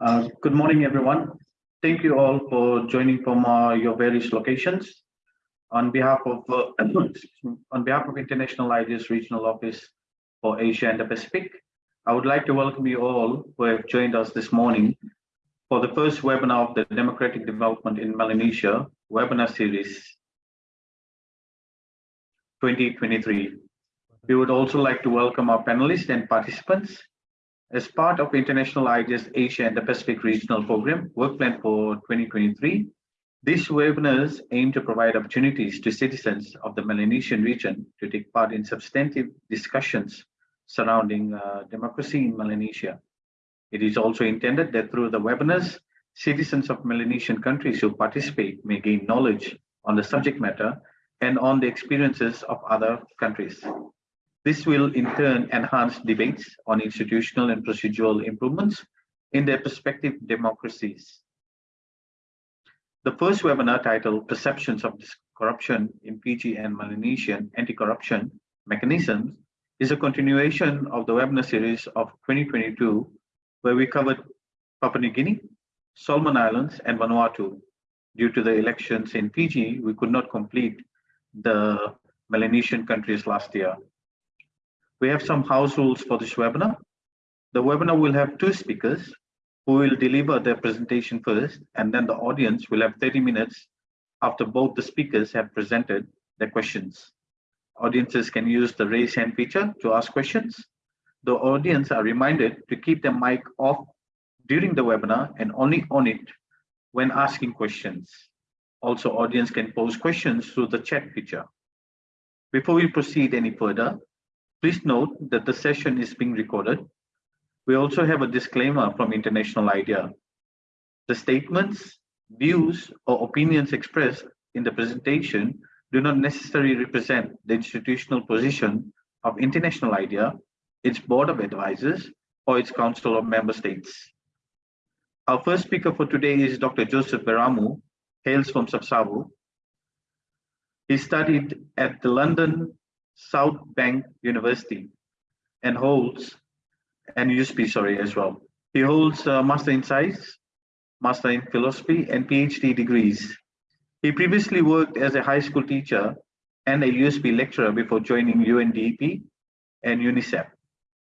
Uh, good morning, everyone. Thank you all for joining from uh, your various locations. On behalf of uh, on behalf of International IDEA's Regional Office for Asia and the Pacific, I would like to welcome you all who have joined us this morning for the first webinar of the Democratic Development in Melanesia webinar series 2023. We would also like to welcome our panelists and participants as part of International IDEA's Asia and the Pacific Regional Program, Work Plan for 2023, these webinars aim to provide opportunities to citizens of the Melanesian region to take part in substantive discussions surrounding uh, democracy in Melanesia. It is also intended that through the webinars, citizens of Melanesian countries who participate may gain knowledge on the subject matter and on the experiences of other countries. This will in turn enhance debates on institutional and procedural improvements in their prospective democracies. The first webinar titled Perceptions of Corruption in Fiji and Melanesian Anti-Corruption Mechanisms is a continuation of the webinar series of 2022, where we covered Papua New Guinea, Solomon Islands, and Vanuatu. Due to the elections in Fiji, we could not complete the Melanesian countries last year. We have some house rules for this webinar. The webinar will have two speakers who will deliver their presentation first, and then the audience will have 30 minutes after both the speakers have presented their questions. Audiences can use the raise hand feature to ask questions. The audience are reminded to keep their mic off during the webinar and only on it when asking questions. Also, audience can pose questions through the chat feature. Before we proceed any further, Please note that the session is being recorded. We also have a disclaimer from International IDEA. The statements, views, or opinions expressed in the presentation do not necessarily represent the institutional position of International IDEA, its board of advisors, or its council of member states. Our first speaker for today is Dr. Joseph Veramu, hails from Sapsavu. He studied at the London South Bank University and holds, and USP, sorry, as well. He holds a Master in Science, Master in Philosophy, and PhD degrees. He previously worked as a high school teacher and a USP lecturer before joining UNDP and UNICEF.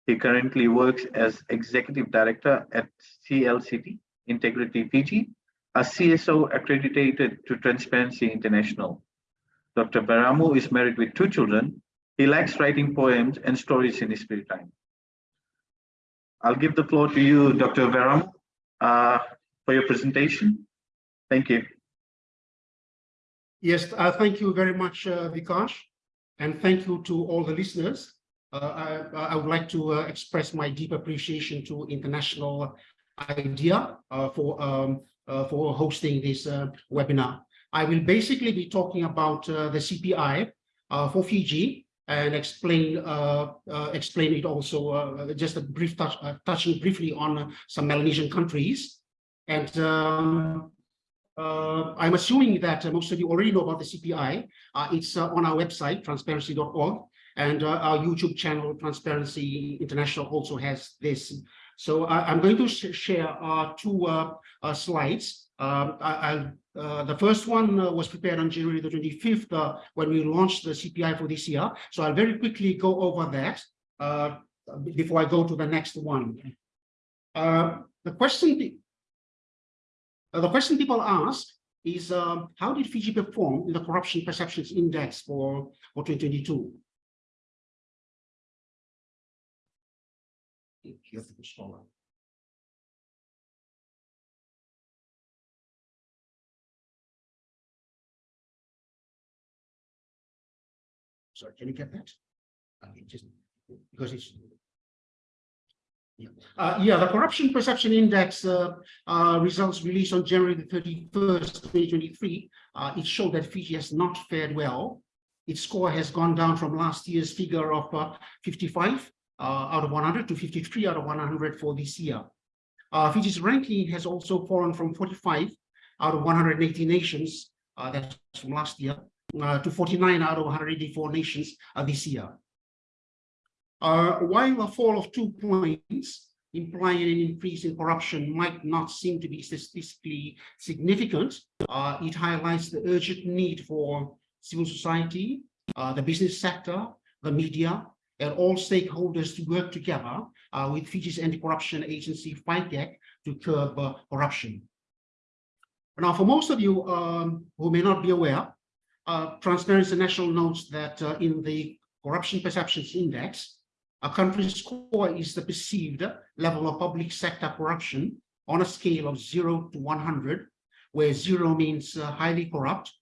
He currently works as Executive Director at CLCT Integrity Fiji, a CSO accredited to Transparency International. Dr. Veramu is married with two children he likes writing poems and stories in his spare time. I'll give the floor to you, Dr. Veram, uh, for your presentation. Thank you. Yes, uh, thank you very much, uh, Vikash, and thank you to all the listeners. Uh, I, I, would like to uh, express my deep appreciation to International IDEA uh, for um, uh, for hosting this webinar. I will basically be talking about the CPI for Fiji and explain uh, uh, explain it also uh, just a brief touch touching briefly on some Melanesian countries. And um, I'm assuming that most of you already know about the CPI. it's on our website, transparency.org, and our YouTube channel, Transparency International, also has this. So I'm going to sh share two slides. Um, I, uh, the first one uh, was prepared on January the 25th uh, when we launched the CPI for this year. So I'll very quickly go over that uh, before I go to the next one. Uh, the question the question people ask is um, how did Fiji perform in the corruption perceptions index for, for 2022? Here's the Sorry, can you get that? just because it's yeah. Uh, yeah, the corruption perception index uh, uh, results released on January the 31st, 2023. Uh, it showed that Fiji has not fared well. Its score has gone down from last year's figure of uh, 55 uh, out of 100 to 53 out of 100 for this year. Fiji's ranking has also fallen from 45 out of 180 nations, that's from last year, to 49 out of 184 nations uh, this year. Uh, while a fall of two points, implying an increase in corruption might not seem to be statistically significant, uh, it highlights the urgent need for civil society, uh, the business sector, the media, and all stakeholders to work together uh, with Fiji's anti-corruption agency, FICAC, to curb uh, corruption. Now, for most of you um, who may not be aware, uh, Transparency International notes that uh, in the Corruption Perceptions Index, a country's score is the perceived level of public sector corruption on a scale of 0 to 100, where 0 means uh, highly corrupt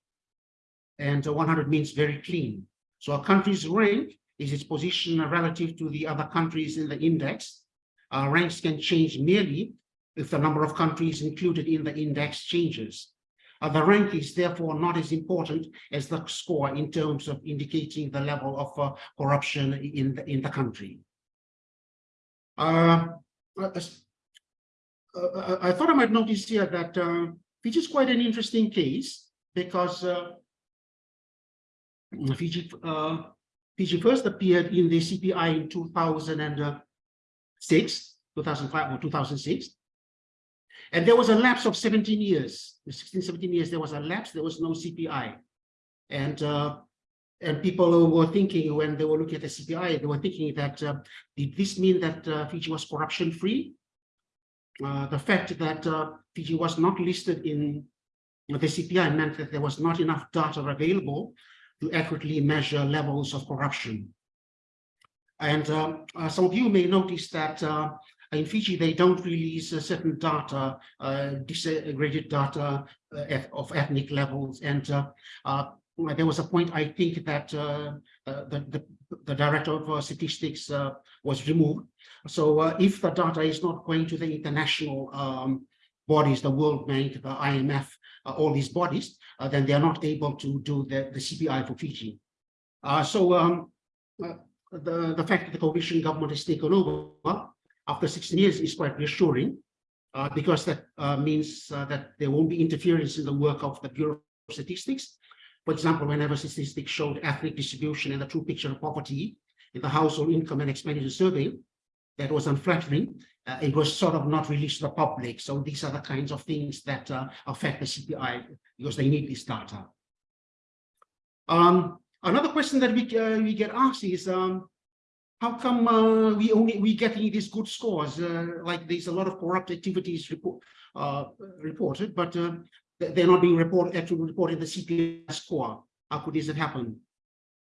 and uh, 100 means very clean. So a country's rank is its position relative to the other countries in the index. Uh, ranks can change merely if the number of countries included in the index changes. Uh, the rank is therefore not as important as the score in terms of indicating the level of uh, corruption in the, in the country. Uh, uh, uh, I thought I might notice here that uh, Fiji is quite an interesting case because uh, Fiji, uh, Fiji first appeared in the CPI in 2006, 2005 or 2006. And there was a lapse of 17 years, 16, 17 years, there was a lapse, there was no CPI. And uh, and people were thinking when they were looking at the CPI, they were thinking that uh, did this mean that uh, Fiji was corruption free? Uh, the fact that uh, Fiji was not listed in the CPI meant that there was not enough data available to accurately measure levels of corruption. And uh, some of you may notice that in Fiji, they don't release certain data, uh, disaggregated data uh, of ethnic levels. And uh, uh, there was a point, I think, that uh, the, the, the director of statistics was removed. So if the data is not going to the international um, bodies, the World Bank, the IMF, all these bodies, then they are not able to do the, the CPI for Fiji. So um, the, the fact that the coalition government has taken over after 16 years is quite reassuring uh, because that uh, means uh, that there won't be interference in the work of the Bureau of Statistics. For example, whenever statistics showed ethnic distribution and the true picture of poverty in the household income and expenditure survey, that was unflattering. Uh, it was sort of not released to the public. So these are the kinds of things that uh, affect the CPI because they need this data. Um, another question that we, uh, we get asked is, um, how come uh, we only we getting these good scores? Uh, like there's a lot of corrupt activities report, uh, reported, but uh, they're not being reported actually reported the CPI score. How could this have happened?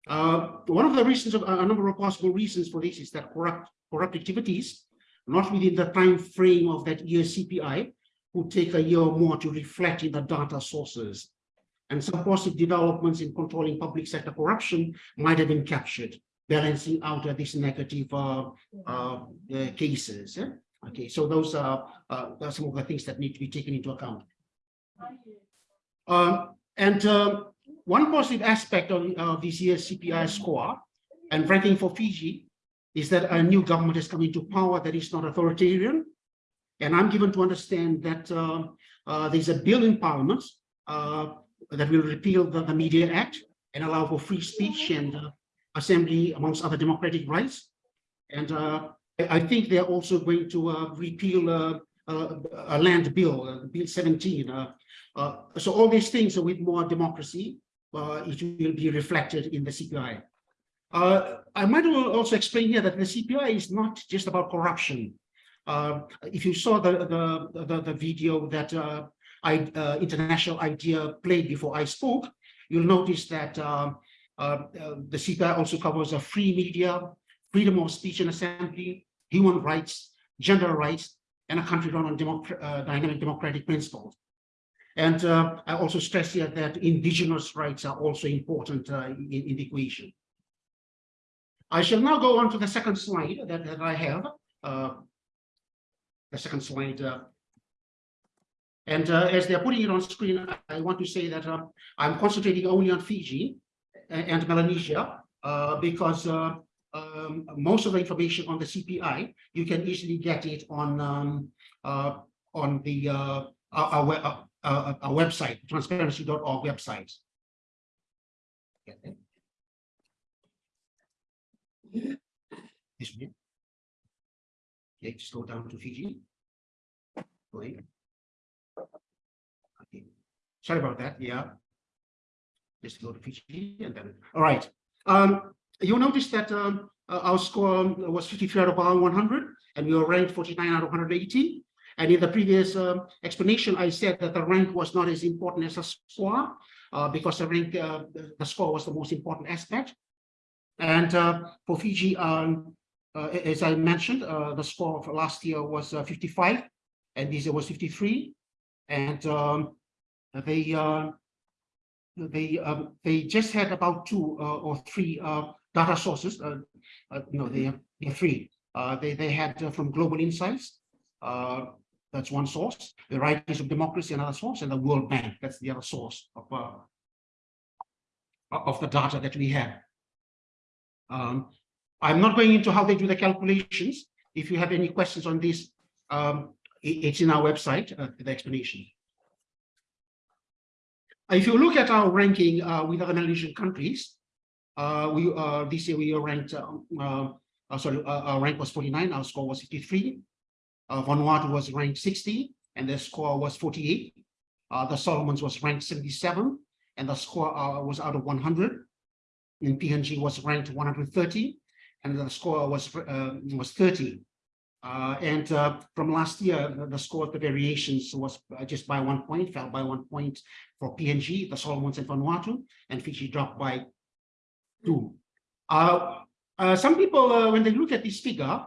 Uh, one of the reasons, of, a number of possible reasons for this is that corrupt corrupt activities, not within the time frame of that year's CPI, would take a year or more to reflect in the data sources. And some positive developments in controlling public sector corruption might have been captured balancing out uh, these negative uh, uh, cases. Yeah? Okay, so those are, are, some of the things that need to be taken into account. Um, and um, one positive aspect of, of this year's CPI score and ranking for Fiji is that a new government has come into power that is not authoritarian. And I'm given to understand that uh, uh, there's a bill in parliament uh, that will repeal the, the, Media Act and allow for free speech and assembly amongst other democratic rights. And uh, I think they're also going to uh, repeal uh, uh a land bill, uh, Bill 17. Uh, so all these things with more democracy, it will be reflected in the CPI. I might also explain here that the CPI is not just about corruption. if you saw the, the, the, the video that I, International IDEA played before I spoke, you'll notice that uh, uh, the CPI also covers a free media, freedom of speech and assembly, human rights, gender rights, and a country run on democr uh, dynamic democratic principles. And uh, I also stress here that indigenous rights are also important uh, in, in, the equation. I shall now go on to the second slide that, that I have. Uh, the second slide. and as they're putting it on screen, I want to say that I'm concentrating only on Fiji and Melanesia, uh, because uh, um, most of the information on the CPI, you can easily get it on um, uh, on the our, our, our, our website, transparency.org website. This one. Okay, just go down to Fiji. Okay, sorry about that, yeah. Just go to Fiji and then, all right. Um, you'll notice that um, uh, our score was 53 out of 100 and we were ranked 49 out of 180. And in the previous um, explanation, I said that the rank was not as important as the score uh, because the rank, uh, the, score was the most important aspect. And uh, for Fiji, um, uh, as I mentioned, uh, the score of last year was uh, 55 and this year was 53. And um, they uh, they um, they just had about two uh, or three uh, data sources. Uh, no, they are they're three. They they had from Global Insights. That's one source. The Varieties of Democracy, another source, and the World Bank. That's the other source of of the data that we have. Um, I'm not going into how they do the calculations. If you have any questions on this, um, it- it's in our website, uh, the explanation. If you look at our ranking uh, with other Melanesian countries, uh, we uh, this year we ranked. um, Uh, uh, sorry, uh, our rank was 49. Our score was 53. Uh, Vanuatu was ranked 60, and their score was 48. Uh, the Solomons was ranked 77, and the score uh, was out of 100. And PNG was ranked 130, and the score was uh, was 30. Uh, and uh, from last year, the, score of the variations was uh, just by one point, fell by one point for PNG, the Solomons and Vanuatu, and Fiji dropped by two. Uh, uh, some people, uh, when they look at this figure,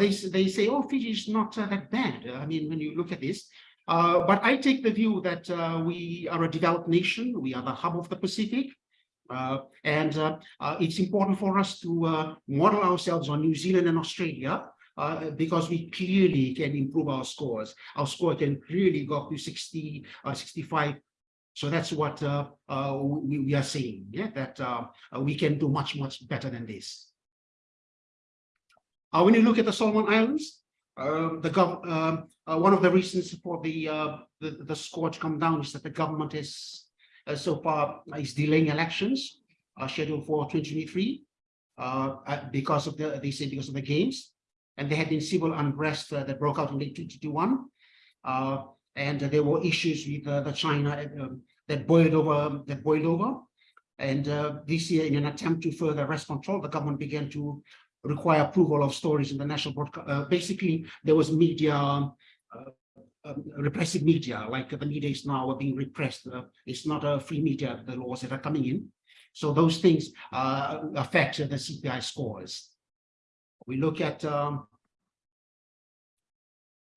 they, they say, oh, Fiji is not that bad. I mean, when you look at this, but I take the view that we are a developed nation. We are the hub of the Pacific. And it's important for us to model ourselves on New Zealand and Australia uh, because we clearly can improve our scores. Our score can clearly go up to 60 or 65. So that's what uh, uh, we, we are saying, yeah, that uh, uh, we can do much, much better than this. Uh, when you look at the Solomon Islands, uh, the um, uh, one of the reasons for the, uh, the, the score to come down is that the government is uh, so far is delaying elections uh, scheduled for 2023 uh, uh, because of the, they say because of the games. And there had been civil unrest uh, that broke out in late 2021. Uh, and there were issues with uh, the China um, that boiled over, that boiled over. And this year, in an attempt to further arrest control, the government began to require approval of stories in the national broadcast. Basically, there was media, um, um, repressive media, like the media is now being repressed. Uh, it's not a free media, the laws that are coming in. So those things uh, affect the CPI scores. We look at um,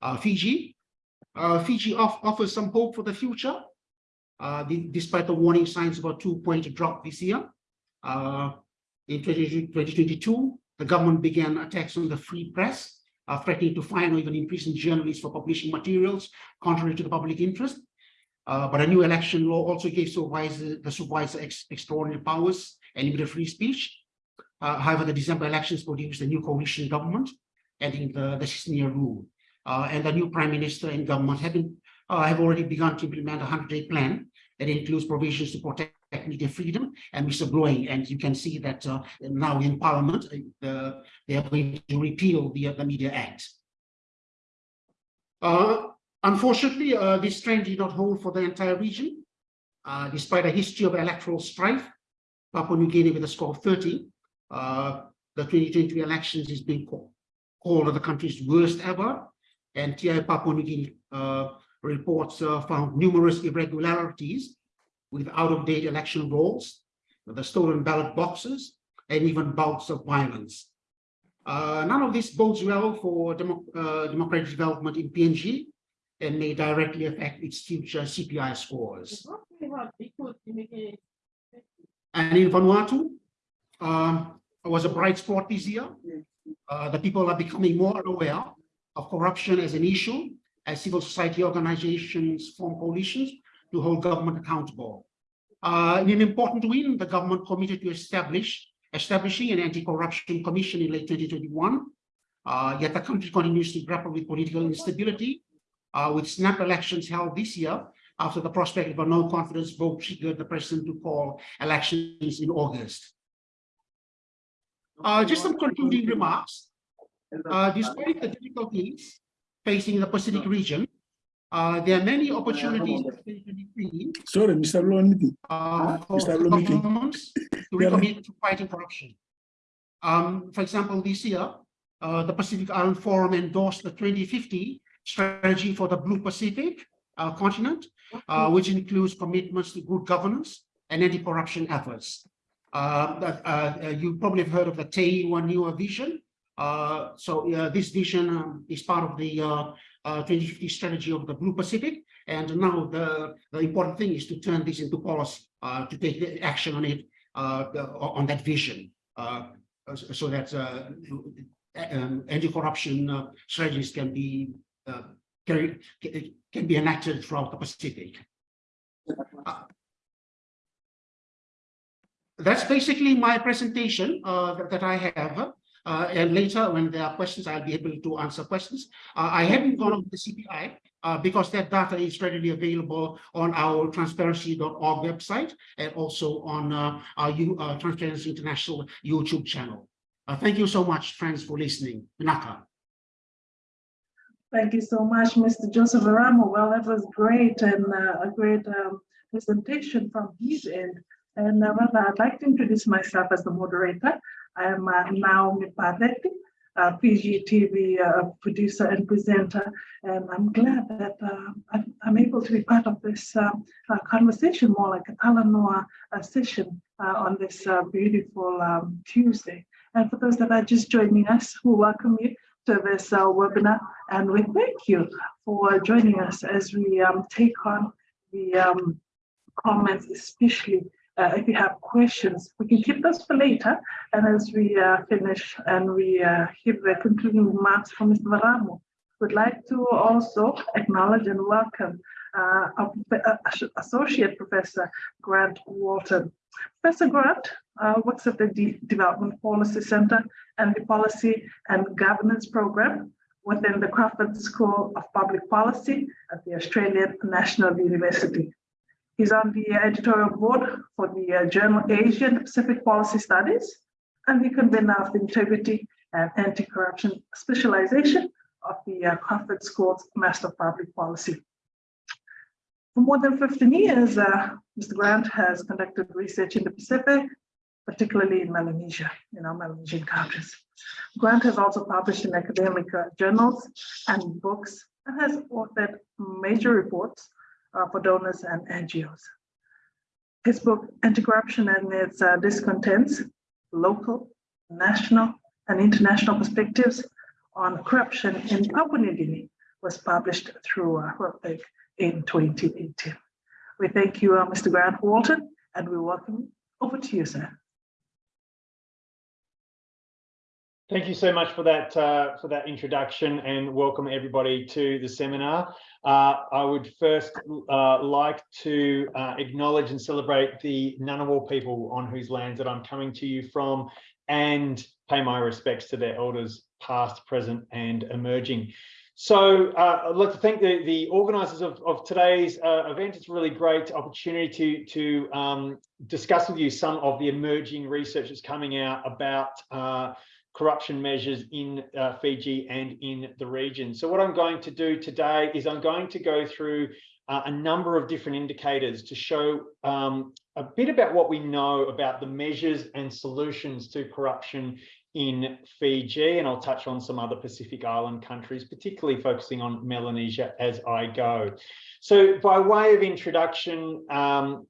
uh, Fiji. Uh, Fiji off offers some hope for the future, uh, de- despite the warning signs about two-point drop this year. Uh, in 20 2022, the government began attacks on the free press, uh, threatening to fine or even imprison journalists for publishing materials contrary to the public interest. Uh, but a new election law also gave supervisor, the supervisor ex- extraordinary powers and limited free speech. Uh, however, the December elections produced a new coalition government, ending the, the 16-year rule. Uh, and the new prime minister and government have been, uh, have already begun to implement a 100-day plan that includes provisions to protect media freedom and whistleblowing. And you can see that uh, now in Parliament, uh, they are going to repeal the, the Media Act. Unfortunately, uh, this trend did not hold for the entire region. Uh, despite a history of electoral strife, Papua New Guinea with a score of 30, uh, the 2023 elections is being called, called the country's worst ever. And TI Papua New Guinea uh, reports uh, found numerous irregularities with out-of-date election rolls, the stolen ballot boxes, and even bouts of violence. Uh, none of this bodes well for demo, uh, democratic development in PNG and may directly affect its future CPI scores. And in Vanuatu, um, it was a bright spot this year. Uh, the people are becoming more aware of corruption as an issue, as civil society organizations form coalitions to hold government accountable. Uh, in an important win, the government committed to establish establishing an anti-corruption commission in late 2021. Uh, yet the country continues to grapple with political instability, uh, with snap elections held this year after the prospect of a no confidence vote triggered the president to call elections in August. Uh, just some concluding remarks. uh, despite the difficulties facing the Pacific region, uh, there are many opportunities in 2023 Sorry, Mr. Lomiti. uh, for Mr. Governments to recommit to fighting corruption. Um, for example, this year, uh, the Pacific Island Forum endorsed the 2050 strategy for the Blue Pacific uh, continent, uh, which includes commitments to good governance and anti-corruption efforts. Uh, uh, uh, you probably have heard of the Teieniwa Vision. So this vision um, is part of the uh, uh, 2050 strategy of the Blue Pacific. And now the, the important thing is to turn this into policy, to take action on it, on that vision. So that um, anti-corruption uh, strategies can be uh, carried, can be enacted throughout the Pacific. Uh, That's basically my presentation uh, that, that I have. Uh, and later, when there are questions, I'll be able to answer questions. Uh, I haven't gone over the CPI uh, because that data is readily available on our transparency.org website and also on uh, our U, uh, Transparency International YouTube channel. Thank you so much, friends, for listening. Naka. Thank you so much, Mr. Joseph Veramu. Well, that was great and a great um, presentation from his end. And uh, well, I'd like to introduce myself as the moderator. I am uh, Naomi Padetti, uh, PGTV uh, producer and presenter. And I'm glad that uh, I'm, able to be part of this uh, uh, conversation, more like a Talanoa session on this beautiful um, Tuesday. And for those that are just joining us, we welcome you to this webinar and we thank you for joining us as we um, take on the um, comments, especially uh, if you have questions. We can keep those for later. And as we uh, finish and we uh, hear the concluding remarks from Mr. Veramu, we'd like to also acknowledge and welcome uh, our uh, Associate Professor Grant Walton. Professor Grant uh, works at the De- Development Policy Center and the Policy and Governance Program within the Crawford School of Public Policy at the Australian National University. He's on the editorial board for the uh, journal Asian Pacific Policy Studies and the convener of the Integrity and Anti-Corruption Specialization of the uh, Crawford School's Master of Public Policy. For more than 15 years, uh, Mr. Grant has conducted research in the Pacific, particularly in Melanesia, in our Melanesian countries. Grant has also published in academic uh, journals and books and has authored major reports uh, for donors and NGOs. His book, Anti-Corruption and its uh, Discontents, Local, National, and International Perspectives on Corruption in Papua New Guinea, was published through uh, Routledge in 2018. We thank you, uh, Mr. Grant Walton, and we welcome. Over to you, sir. Thank you so much for that uh, for that introduction and welcome everybody to the seminar. Uh, I would first uh, like to uh, acknowledge and celebrate the Ngunnawal people on whose lands that I'm coming to you from and pay my respects to their elders past, present and emerging. So uh, I'd like to thank the, the organisers of, of today's uh, event. It's a really great opportunity to, to um, discuss with you some of the emerging research that's coming out about uh, corruption measures in uh, Fiji and in the region. So what I'm going to do today is I'm going to go through uh, a number of different indicators to show um, a bit about what we know about the measures and solutions to corruption in Fiji, and I'll touch on some other Pacific Island countries, particularly focusing on Melanesia as I go. So by way of introduction, um,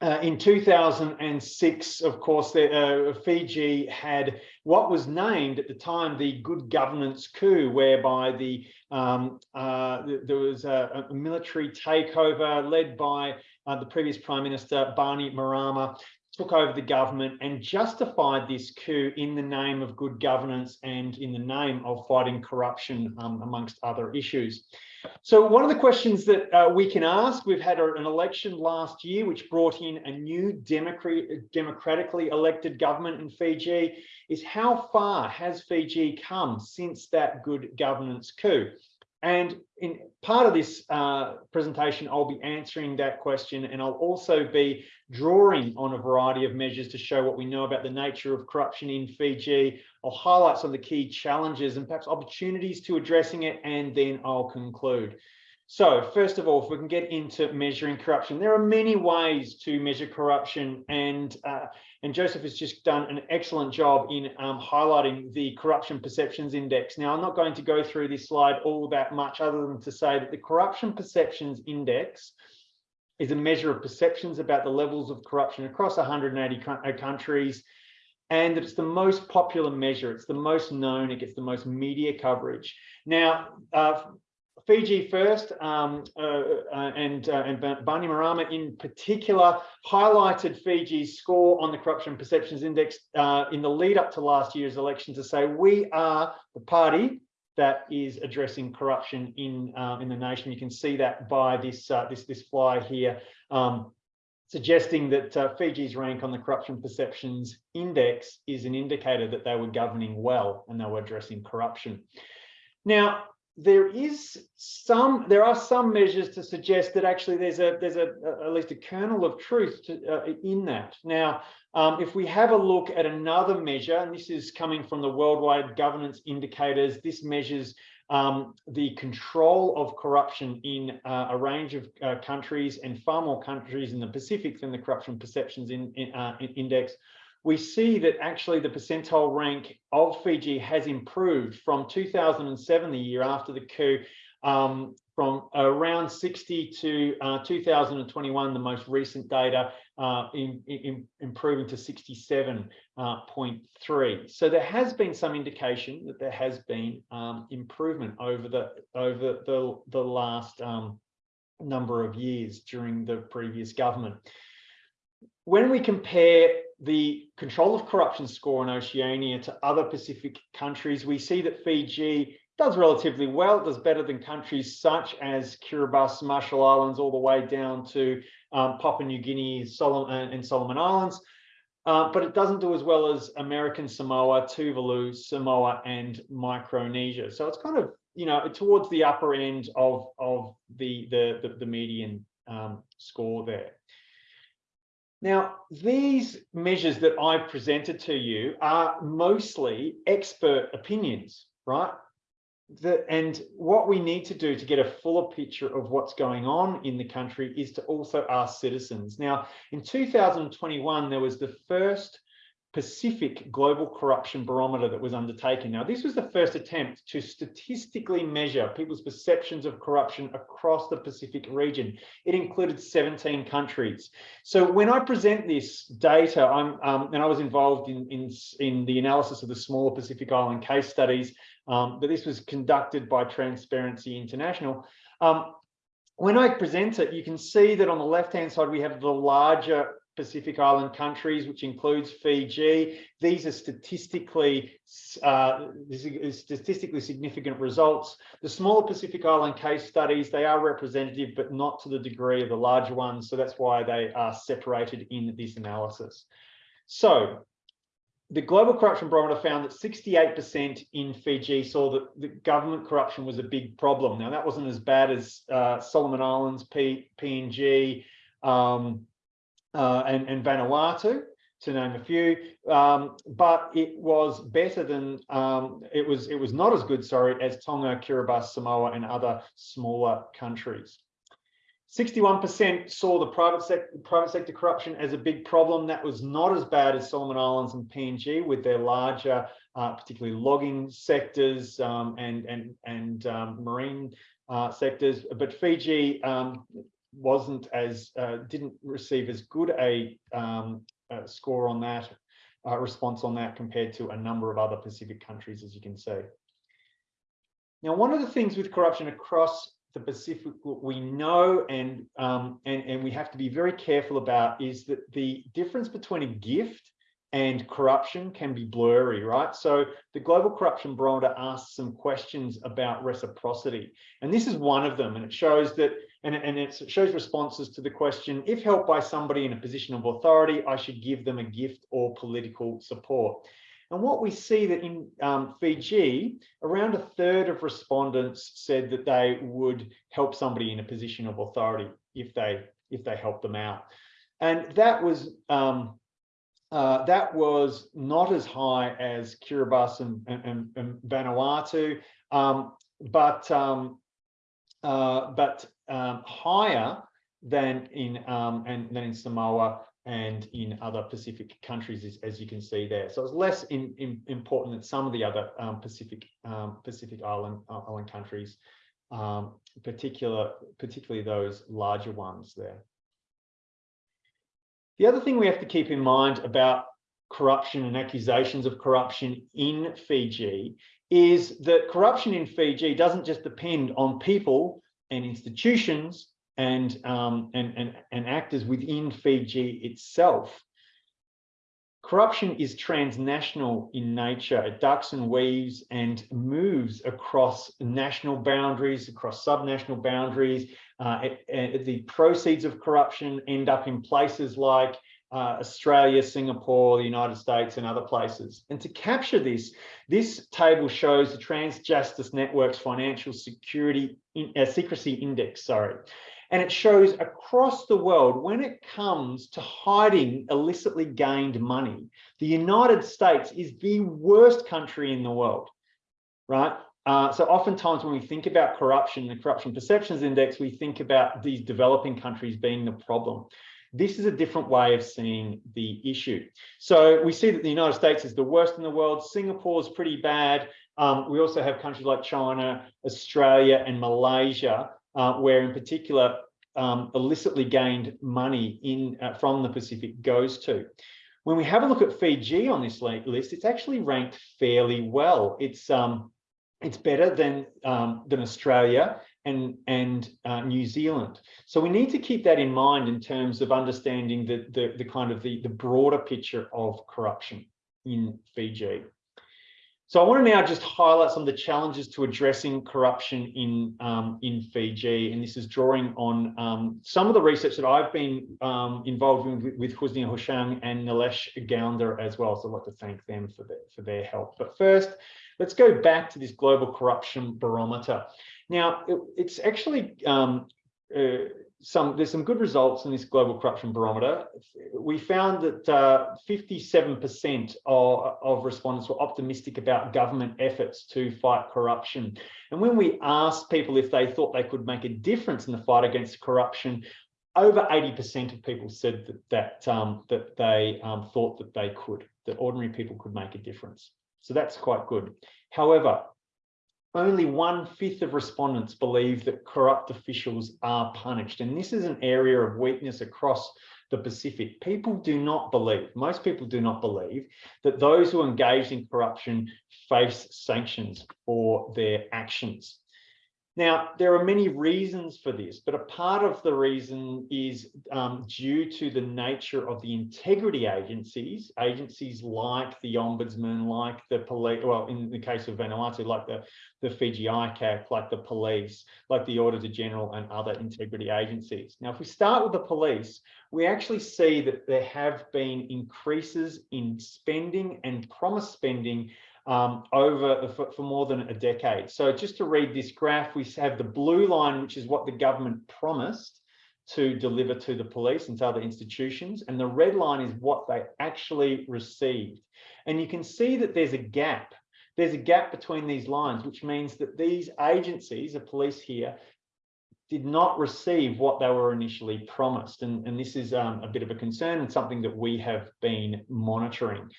uh, in 2006, of course, the, uh, Fiji had what was named at the time the good governance coup, whereby the um, uh, there was a, a, military takeover led by uh, the previous Prime Minister, Bainimarama, took over the government and justified this coup in the name of good governance and in the name of fighting corruption, um, amongst other issues. So one of the questions that uh, we can ask, we've had an election last year which brought in a new democratic, democratically elected government in Fiji, is how far has Fiji come since that good governance coup? And in part of this uh, presentation, I'll be answering that question and I'll also be drawing on a variety of measures to show what we know about the nature of corruption in Fiji. I'll highlight some of the key challenges and perhaps opportunities to addressing it, and then I'll conclude. So first of all, if we can get into measuring corruption, there are many ways to measure corruption and uh, and Joseph has just done an excellent job in um, highlighting the corruption perceptions index. Now, I'm not going to go through this slide all that much other than to say that the corruption perceptions index is a measure of perceptions about the levels of corruption across 180 uh, countries and it's the most popular measure. It's the most known. It gets the most media coverage. Now, uh, Fiji first um, uh, uh, and, uh, and in particular highlighted Fiji's score on the Corruption Perceptions Index uh, in the lead up to last year's election to say we are the party that is addressing corruption in uh, in the nation. You can see that by this uh, this this flyer here, um, suggesting that Fiji's rank on the Corruption Perceptions Index is an indicator that they were governing well and they were addressing corruption. Now, there is some there are some measures to suggest that actually there's a there's a, a at least a kernel of truth to, uh, in that. Now um, if we have a look at another measure and this is coming from the worldwide governance indicators this measures um, the control of corruption in uh, a range of uh, countries and far more countries in the Pacific than the corruption perceptions in, in, uh, index we see that actually the percentile rank of Fiji has improved from 2007, the year after the coup, um, from around 60 to uh, 2021, the most recent data, uh, in, in, improving to 67.3. Uh, so there has been some indication that there has been um, improvement over the over the, the last um, number of years during the previous government. When we compare the control of corruption score in Oceania to other Pacific countries, we see that Fiji does relatively well. It does better than countries such as Kiribati, Marshall Islands, all the way down to um, Papua New Guinea Solomon, and Solomon Islands. Uh, but it doesn't do as well as American Samoa, Tuvalu, Samoa, and Micronesia. So it's kind of, you know, towards the upper end of, of the, the, the, the median um, score there. Now, these measures that I've presented to you are mostly expert opinions, right? The, and what we need to do to get a fuller picture of what's going on in the country is to also ask citizens. Now, in 2021, there was the first Pacific Global Corruption Barometer that was undertaken. Now, this was the first attempt to statistically measure people's perceptions of corruption across the Pacific region. It included 17 countries. So when I present this data, I'm, um, and I was involved in, in, in the analysis of the smaller Pacific Island case studies, um, but this was conducted by Transparency International. Um, when I present it, you can see that on the left-hand side, we have the larger Pacific Island countries, which includes Fiji. These are statistically uh, statistically significant results. The smaller Pacific Island case studies, they are representative, but not to the degree of the larger ones. So that's why they are separated in this analysis. So the Global Corruption Barometer found that 68% in Fiji saw that the government corruption was a big problem. Now, that wasn't as bad as uh, Solomon Islands, P, PNG, um, uh, and, and Vanuatu, to name a few, um, but it was better than um, it was. It was not as good, sorry, as Tonga, Kiribati, Samoa, and other smaller countries. 61% saw the private sector, private sector corruption as a big problem. That was not as bad as Solomon Islands and PNG with their larger, uh, particularly logging sectors um, and and and um, marine uh, sectors. But Fiji um, wasn't as uh, didn't receive as good a, um, a score on that uh, response on that compared to a number of other Pacific countries, as you can see. Now, one of the things with corruption across the Pacific we know and, um, and, and we have to be very careful about is that the difference between a gift and corruption can be blurry, right? So the Global Corruption Barometer asks some questions about reciprocity. And this is one of them. And it shows that and, and it shows responses to the question, if helped by somebody in a position of authority, I should give them a gift or political support. And what we see that in um, Fiji, around a third of respondents said that they would help somebody in a position of authority if they if they helped them out. And that was um, uh, that was not as high as Kiribati and, and, and Vanuatu, um, but um, uh, but um, higher than in um, and than in Samoa and in other Pacific countries, as, as you can see there. So it's less in, in, important than some of the other um, Pacific um, Pacific island uh, island countries, um, particular particularly those larger ones there. The other thing we have to keep in mind about corruption and accusations of corruption in Fiji is that corruption in Fiji doesn't just depend on people and institutions and, um, and, and, and actors within Fiji itself. Corruption is transnational in nature. It ducks and weaves and moves across national boundaries, across subnational boundaries. Uh, it, it, the proceeds of corruption end up in places like uh, Australia, Singapore, the United States, and other places. And to capture this, this table shows the Tax Justice Network's Financial Security in, uh, Secrecy Index. Sorry. And it shows across the world, when it comes to hiding illicitly gained money, the United States is the worst country in the world, right? Uh, so oftentimes when we think about corruption, the Corruption Perceptions Index, we think about these developing countries being the problem. This is a different way of seeing the issue. So we see that the United States is the worst in the world. Singapore is pretty bad. Um, we also have countries like China, Australia, and Malaysia uh, where in particular um, illicitly gained money in uh, from the Pacific goes to. When we have a look at Fiji on this list, it's actually ranked fairly well. It's um, it's better than um, than Australia and and uh, New Zealand. So we need to keep that in mind in terms of understanding the the, the kind of the the broader picture of corruption in Fiji. So I want to now just highlight some of the challenges to addressing corruption in, um, in Fiji. And this is drawing on um, some of the research that I've been um, involved in with, with Husnia Hushang and Nilesh Gounder as well. So I'd like to thank them for, the, for their help. But first, let's go back to this global corruption barometer. Now, it, it's actually um, uh, some there's some good results in this global corruption barometer. We found that 57% uh, of, of respondents were optimistic about government efforts to fight corruption. And when we asked people if they thought they could make a difference in the fight against corruption, over 80% of people said that that, um, that they um, thought that they could, that ordinary people could make a difference. So that's quite good. However, only one fifth of respondents believe that corrupt officials are punished. And this is an area of weakness across the Pacific. People do not believe, most people do not believe that those who engage in corruption face sanctions for their actions. Now, there are many reasons for this, but a part of the reason is um, due to the nature of the integrity agencies, agencies like the Ombudsman, like the police, well, in the case of Vanuatu, like the, the Fiji ICAC, like the police, like the Auditor General and other integrity agencies. Now, if we start with the police, we actually see that there have been increases in spending and promise spending um, over for, for, more than a decade. So just to read this graph, we have the blue line, which is what the government promised to deliver to the police and to other institutions. And the red line is what they actually received. And you can see that there's a gap. There's a gap between these lines, which means that these agencies, the police here, did not receive what they were initially promised. And, and this is um, a bit of a concern and something that we have been monitoring.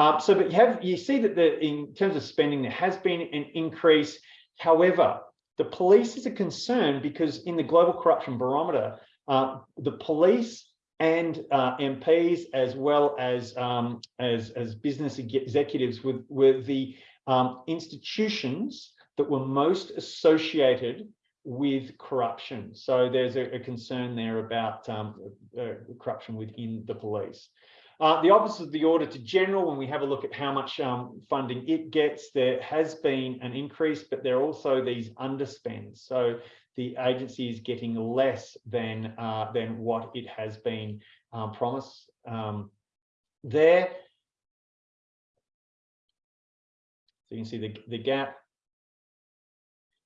Um, so, but you have you see that the in terms of spending, there has been an increase. However, the police is a concern because in the global corruption barometer, uh, the police and uh, MPs as well as um, as as business executives were, were the um, institutions that were most associated with corruption. So there's a, a concern there about um, uh, corruption within the police. Uh, the Office of the Auditor General, when we have a look at how much um, funding it gets, there has been an increase, but there are also these underspends. So the agency is getting less than, uh, than what it has been um, promised um, there. So you can see the, the gap.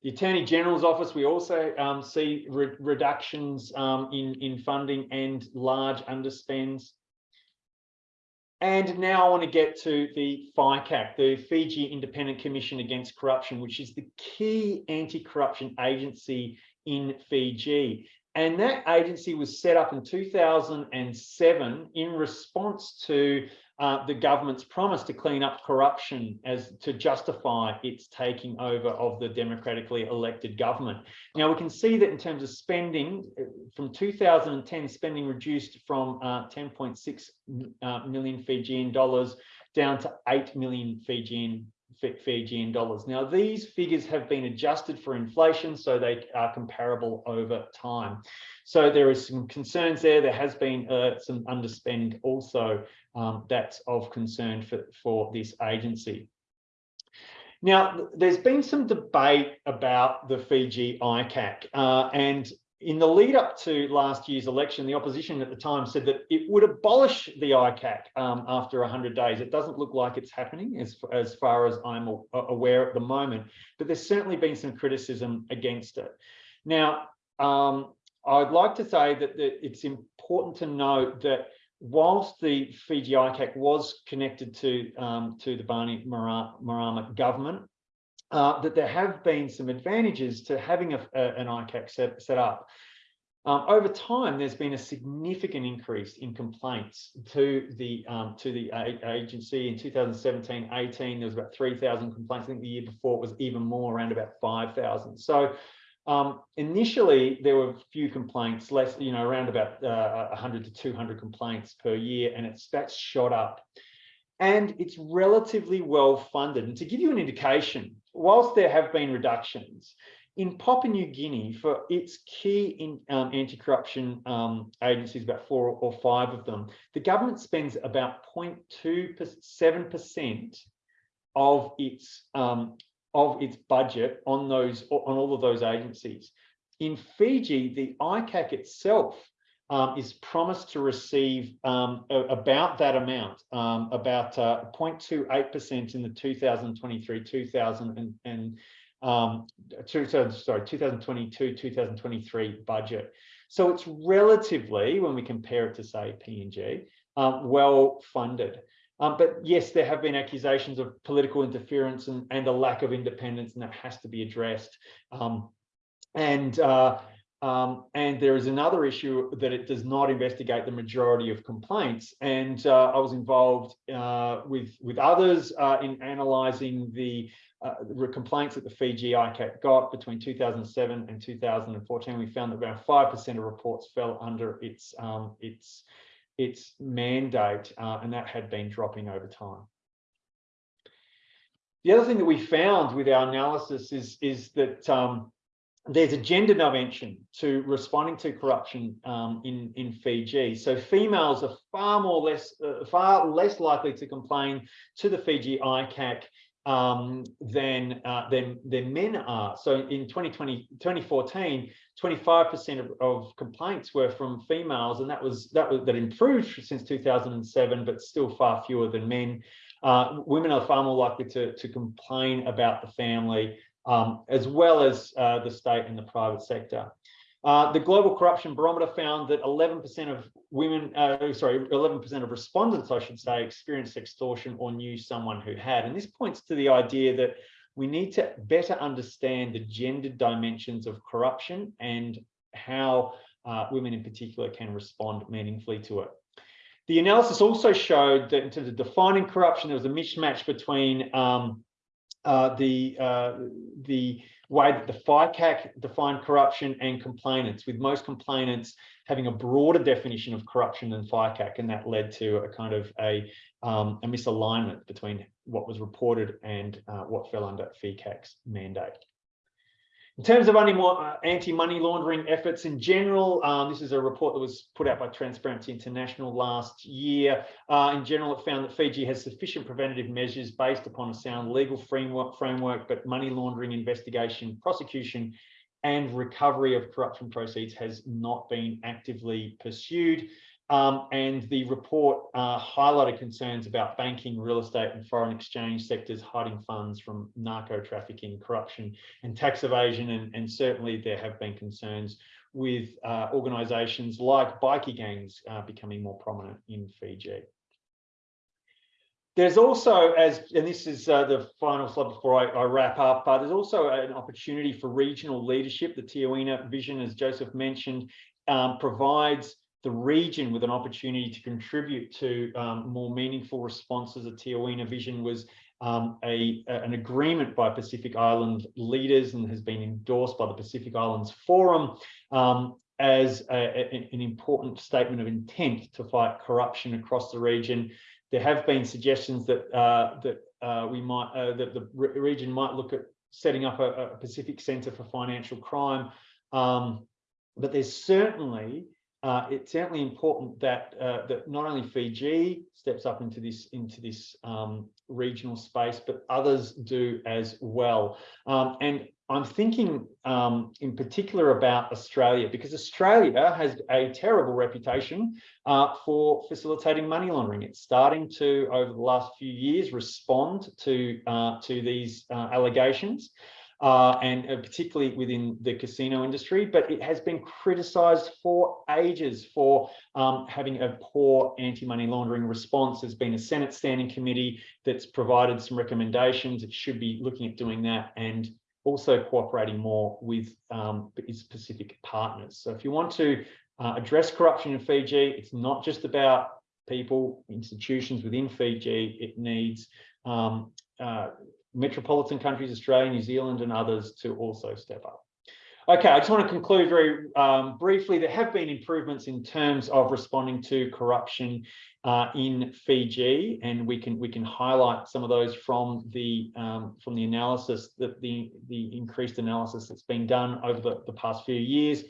The Attorney General's office, we also um, see re reductions um, in, in funding and large underspends. And now I want to get to the FICAC, the Fiji Independent Commission Against Corruption, which is the key anti-corruption agency in Fiji. And that agency was set up in 2007 in response to uh, the government's promise to clean up corruption as to justify its taking over of the democratically elected government. Now we can see that in terms of spending uh, from 2010, spending reduced from uh, 10.6 uh, million Fijian dollars down to 8 million Fijian Fijian dollars. Now, these figures have been adjusted for inflation, so they are comparable over time. So there is some concerns there. There has been uh, some underspend also um, that's of concern for, for this agency. Now, there's been some debate about the Fiji ICAC, uh, and in the lead up to last year's election, the opposition at the time said that it would abolish the ICAC um, after 100 days. It doesn't look like it's happening as, as far as I'm aware at the moment, but there's certainly been some criticism against it. Now, um, I'd like to say that, that it's important to note that whilst the Fiji ICAC was connected to, um, to the Bainimarama government, uh, that there have been some advantages to having a, a, an ICAC set, set up. Um, over time, there's been a significant increase in complaints to the um, to the agency. In 2017-18, there was about 3,000 complaints. I think the year before it was even more, around about 5,000. So um, initially, there were a few complaints, less, you know, around about uh, 100 to 200 complaints per year, and it's that's shot up. And it's relatively well funded. And to give you an indication, whilst there have been reductions, in Papua New Guinea, for its key in, um, anti-corruption um, agencies, about four or five of them, the government spends about 0.27% of its um, of its budget on those on all of those agencies. In Fiji, the ICAC itself um, is promised to receive um, about that amount, um, about 0.28% uh, in the 2023 2000 and, um, two, sorry 2022 2023 budget. So it's relatively, when we compare it to say PNG, um, well funded. Um, but yes, there have been accusations of political interference and, and a lack of independence, and that has to be addressed. Um, and uh, um, and there is another issue that it does not investigate the majority of complaints. And uh, I was involved uh, with, with others uh, in analysing the, uh, complaints that the Fiji ICAC got between 2007 and 2014. We found that around 5% of reports fell under its, um, its, its mandate, uh, and that had been dropping over time. The other thing that we found with our analysis is, is that um, there's a gender dimension to responding to corruption um, in in Fiji. So females are far more less uh, far less likely to complain to the Fiji ICAC um, than uh, than than men are. So in 2020 2014, 25% of, of complaints were from females, and that was that was that improved since 2007, but still far fewer than men. Uh, women are far more likely to, to complain about the family um, as well as uh, the state and the private sector. Uh, the Global Corruption Barometer found that 11% of women, uh, sorry, 11% of respondents, I should say, experienced extortion or knew someone who had. And this points to the idea that we need to better understand the gendered dimensions of corruption and how uh, women in particular can respond meaningfully to it. The analysis also showed that in terms of defining corruption, there was a mismatch between um, uh, the uh, the way that the FICAC defined corruption and complainants, with most complainants having a broader definition of corruption than FICAC, and that led to a kind of a, um, a misalignment between what was reported and uh, what fell under FICAC's mandate. In terms of uh, anti-money laundering efforts in general, um, this is a report that was put out by Transparency International last year. Uh, in general, it found that Fiji has sufficient preventative measures based upon a sound legal framework, framework but money laundering investigation, prosecution, and recovery of corruption proceeds has not been actively pursued. Um, and the report uh, highlighted concerns about banking, real estate and foreign exchange sectors hiding funds from narco trafficking, corruption and tax evasion. And, and certainly there have been concerns with uh, organisations like bikie gangs uh, becoming more prominent in Fiji. There's also, as and this is uh, the final slide before I, I wrap up, uh, there's also an opportunity for regional leadership. The Teieniwa vision, as Joseph mentioned, um, provides the region with an opportunity to contribute to um, more meaningful responses. The Teieniwa vision was um, a, an agreement by Pacific Island leaders and has been endorsed by the Pacific Islands Forum um, as a, a, an important statement of intent to fight corruption across the region there have been suggestions that uh, that uh, we might uh, that the re region might look at setting up a, a Pacific Centre for Financial Crime, um, but there's certainly uh, it's certainly important that uh, that not only Fiji steps up into this into this um, regional space, but others do as well. Um, and I'm thinking um, in particular about Australia because Australia has a terrible reputation uh, for facilitating money laundering. It's starting to, over the last few years, respond to uh, to these uh, allegations. Uh, and uh, particularly within the casino industry, but it has been criticised for ages for um, having a poor anti-money laundering response. There's been a Senate standing committee that's provided some recommendations. It should be looking at doing that and also cooperating more with um, its Pacific partners. So if you want to uh, address corruption in Fiji, it's not just about people, institutions within Fiji, it needs um, uh, metropolitan countries, Australia, New Zealand and others to also step up. Okay, I just want to conclude very um, briefly. There have been improvements in terms of responding to corruption uh, in Fiji, and we can we can highlight some of those from the um, from the analysis that the the increased analysis that's been done over the, the past few years.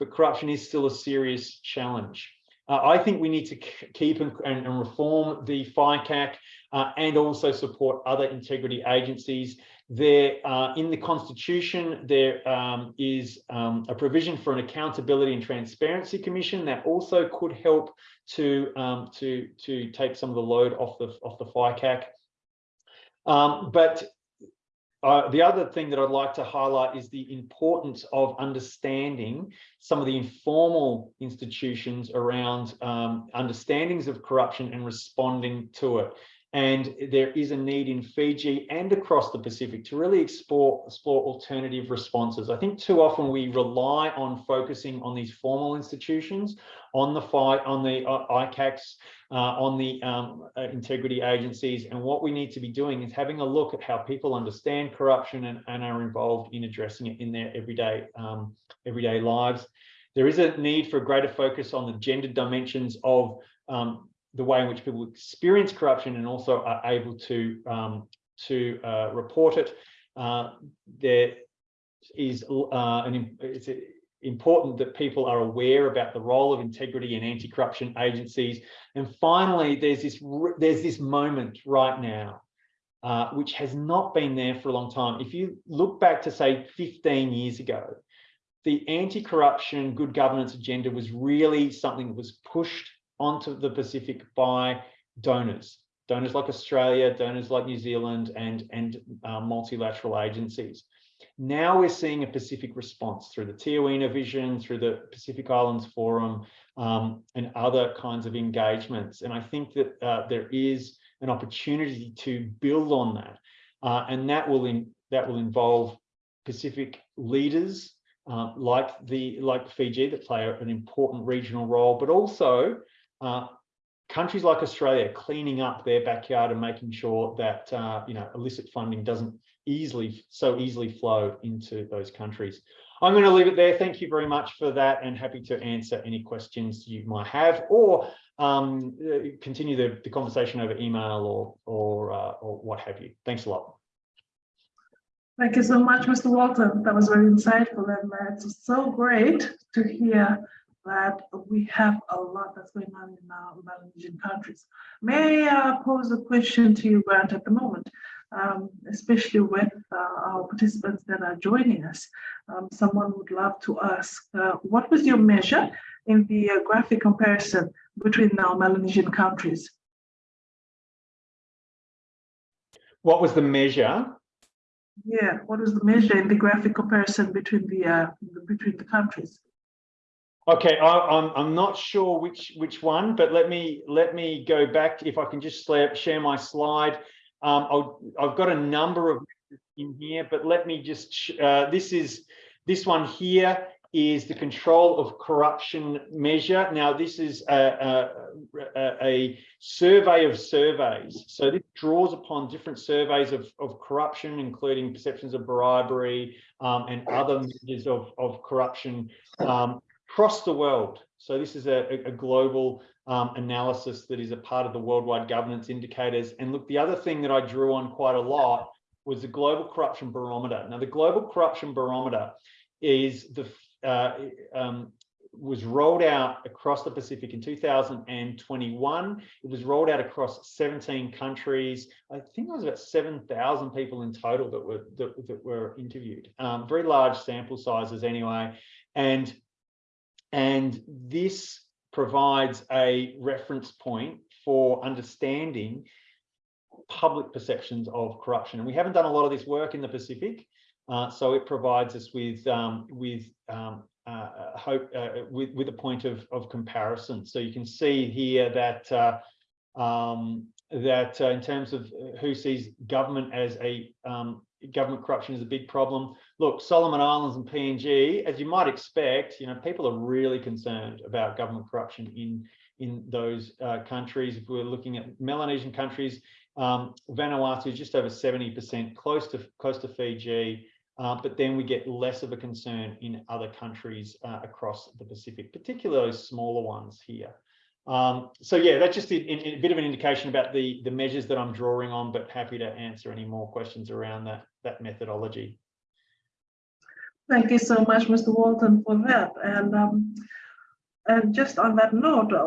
But corruption is still a serious challenge. Uh, I think we need to keep and, and, reform the FICAC uh, and also support other integrity agencies. There, uh, in the Constitution, there um, is um, a provision for an Accountability and Transparency Commission that also could help to um, to to take some of the load off the off the FICAC. Um, but uh, the other thing that I'd like to highlight is the importance of understanding some of the informal institutions around um, understandings of corruption and responding to it. And there is a need in Fiji and across the Pacific to really explore, explore alternative responses. I think too often we rely on focusing on these formal institutions, on the fight, on the uh, ICACs, on the um, uh, integrity agencies. And what we need to be doing is having a look at how people understand corruption and, and are involved in addressing it in their everyday, um, everyday lives. There is a need for a greater focus on the gender dimensions of um, the way in which people experience corruption and also are able to um, to uh, report it. Uh, there is uh, an it's important that people are aware about the role of integrity and anti-corruption agencies. And finally, there's this there's this moment right now, uh, which has not been there for a long time. If you look back to say 15 years ago, the anti-corruption good governance agenda was really something that was pushed onto the Pacific by donors, donors like Australia, donors like New Zealand, and, and uh, multilateral agencies. Now we're seeing a Pacific response through the Teieniwa Vision, through the Pacific Islands Forum, um, and other kinds of engagements. And I think that uh, there is an opportunity to build on that. Uh, and that will, in, that will involve Pacific leaders uh, like the like Fiji that play an important regional role, but also uh, countries like Australia cleaning up their backyard and making sure that uh, you know illicit funding doesn't easily so easily flow into those countries. I'm going to leave it there. Thank you very much for that and happy to answer any questions you might have or um, continue the, the, conversation over email or or, uh, or what have you. Thanks a lot. Thank you so much, Mr. Walton. That was very insightful and uh, it's so great to hear that we have a lot that's going on in our Melanesian countries. May I uh, pose a question to you, Grant, at the moment, um, especially with uh, our participants that are joining us. Um, someone would love to ask, uh, what was your measure in the uh, graphic comparison between our Melanesian countries. What was the measure? Yeah, what was the measure in the graphic comparison between the uh, between the countries? Okay, I, I'm I'm not sure which which one, but let me let me go back. If I can just share share my slide. Um, I'll, I've got a number of in here, but let me just. Uh, this is this one here is the control of corruption measure. Now, this is a, a, a, a survey of surveys. So this draws upon different surveys of, of corruption, including perceptions of bribery um, and other measures of, of corruption um, across the world. So this is a, a global um, analysis that is a part of the worldwide governance indicators. And look, the other thing that I drew on quite a lot was the global corruption barometer. Now, the global corruption barometer is the uh, um, was rolled out across the Pacific in 2021. It was rolled out across 17 countries. I think there was about 7,000 people in total that were that, that were interviewed. Um, very large sample sizes anyway, and and this provides a reference point for understanding public perceptions of corruption. And we haven't done a lot of this work in the Pacific. Uh, so it provides us with um, with um, uh, hope uh, with with a point of of comparison. So you can see here that uh, um, that uh, in terms of who sees government as a um, government corruption is a big problem. Look, Solomon Islands and PNG, as you might expect, you know, people are really concerned about government corruption in in those uh, countries. If we're looking at Melanesian countries, um, Vanuatu is just over 70%, close to close to Fiji. Uh, but then we get less of a concern in other countries uh, across the Pacific, particularly those smaller ones here. Um, so yeah, that's just a, a, bit of an indication about the, the measures that I'm drawing on, but happy to answer any more questions around that, that methodology. Thank you so much, Mr. Walton, for that. And um, and just on that note, uh,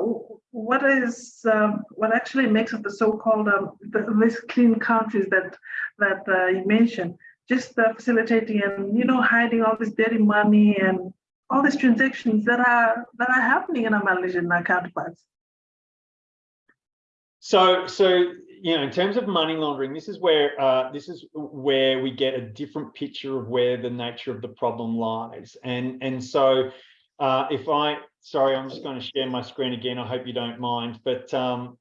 what is um, what actually makes up the so-called um, the, these clean countries that that uh, you mentioned? Just uh, facilitating and you know hiding all this dirty money and all these transactions that are that are happening in our Melanesian counterparts. So, so you know, in terms of money laundering, this is where uh, this is where we get a different picture of where the nature of the problem lies. And and so, uh, if I sorry, I'm just going to share my screen again. I hope you don't mind. But um,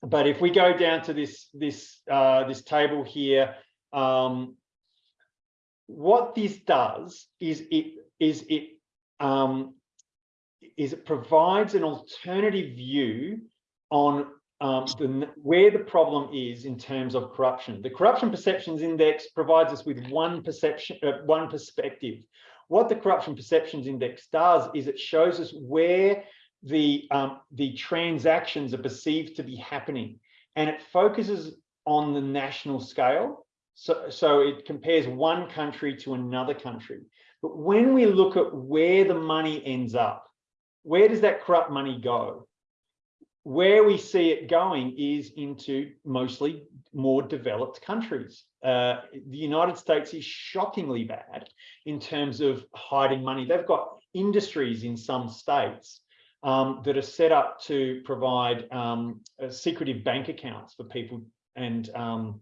but if we go down to this this uh, this table here, um, what this does is it is it um, is it provides an alternative view on um, the, where the problem is in terms of corruption. The Corruption Perceptions Index provides us with one perception, uh, one perspective. What the Corruption Perceptions Index does is it shows us where the um, the transactions are perceived to be happening, and it focuses on the national scale. So, so it compares one country to another country. But when we look at where the money ends up, where does that corrupt money go? Where we see it going is into mostly more developed countries. Uh, the United States is shockingly bad in terms of hiding money. They've got industries in some states um, that are set up to provide um, uh, secretive bank accounts for people and um,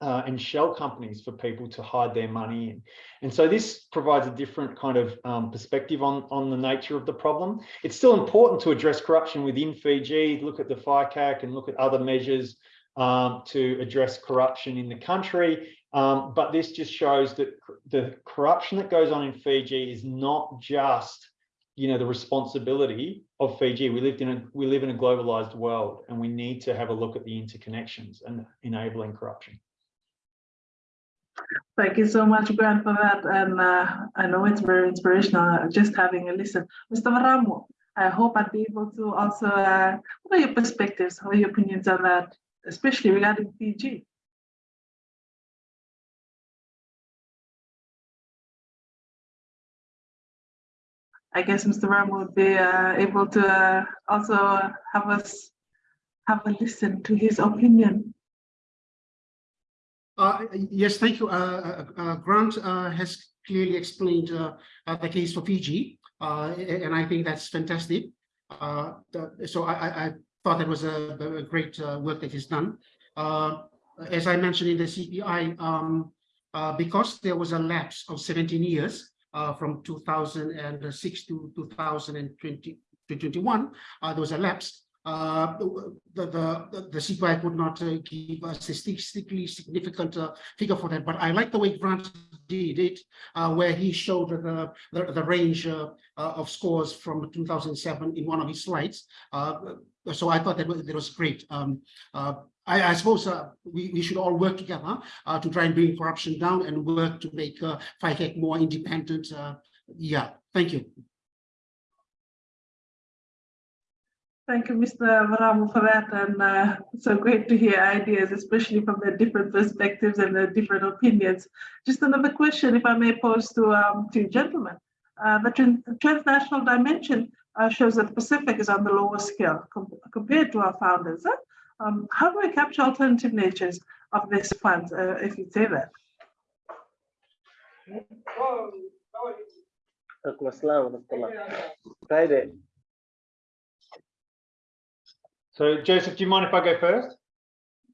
uh, and shell companies for people to hide their money in. And so this provides a different kind of um, perspective on, on the nature of the problem. It's still important to address corruption within Fiji, look at the FICAC and look at other measures um, to address corruption in the country. Um, but this just shows that the corruption that goes on in Fiji is not just you know the responsibility of Fiji. We lived in a we live in a globalized world and we need to have a look at the interconnections and enabling corruption. Thank you so much, Grant, for that. And uh, I know it's very inspirational just having a listen. Mr. Veramu, I hope I'd be able to also, uh, what are your perspectives, what are your opinions on that, especially regarding Fiji? I guess Mr. Ram would be uh, able to uh, also have us have a listen to his opinion. Uh, yes, thank you. Uh, uh, Grant uh, has clearly explained the case for Fiji, and I think that's fantastic. So I, I, thought that was a, a great work that is done. As I mentioned in the CPI, um, because there was a lapse of 17 years uh, from 2006 to 2020 to 21, uh, there was a lapse. Uh, the, the, the CPI could not uh, give a statistically significant uh, figure for that, but I like the way Grant did it, uh, where he showed the, the, the range uh, of scores from 2007 in one of his slides. So I thought that was, that was great. Um, I, I suppose uh, we, we should all work together uh, to try and bring corruption down and work to make uh, FICAC more independent. Yeah, thank you. Thank you, Mr. Veramu, for that. And uh, so great to hear ideas, especially from the different perspectives and the different opinions. Just another question, if I may pose to um, to gentlemen. Uh, the tran- transnational dimension uh, shows that the Pacific is on the lower scale com- compared to our founders. huh? Um, how do we capture alternative natures of these funds, uh, if you say that? So Joseph, do you mind if I go first?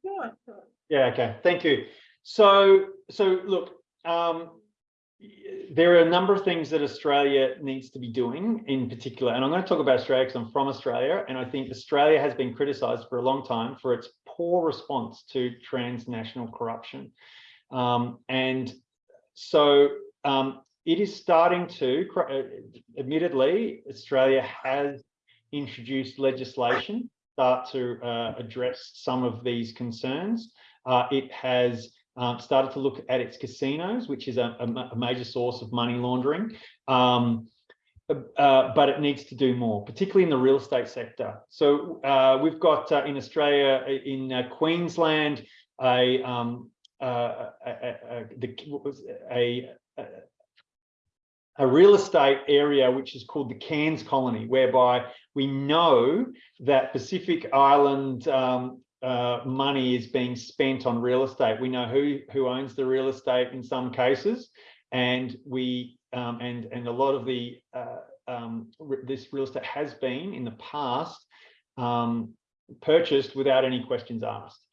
Sure, sure. Yeah, okay, thank you. So, so look, um, there are a number of things that Australia needs to be doing in particular, and I'm going to talk about Australia because I'm from Australia, and I think Australia has been criticised for a long time for its poor response to transnational corruption. Um, and so um, it is starting to, uh, admittedly, Australia has introduced legislation start to uh, address some of these concerns. Uh, it has um, started to look at its casinos, which is a, a major source of money laundering. Um, uh, but it needs to do more, particularly in the real estate sector. So uh, we've got uh, in Australia, uh, in uh, Queensland, a, um, uh, a, a, a, the, what was it? A, real estate area which is called the Cairns Colony, whereby we know that Pacific Island um, uh, money is being spent on real estate. We know who who owns the real estate in some cases, and we um, and and a lot of the uh, um, this real estate has been in the past um, purchased without any questions asked.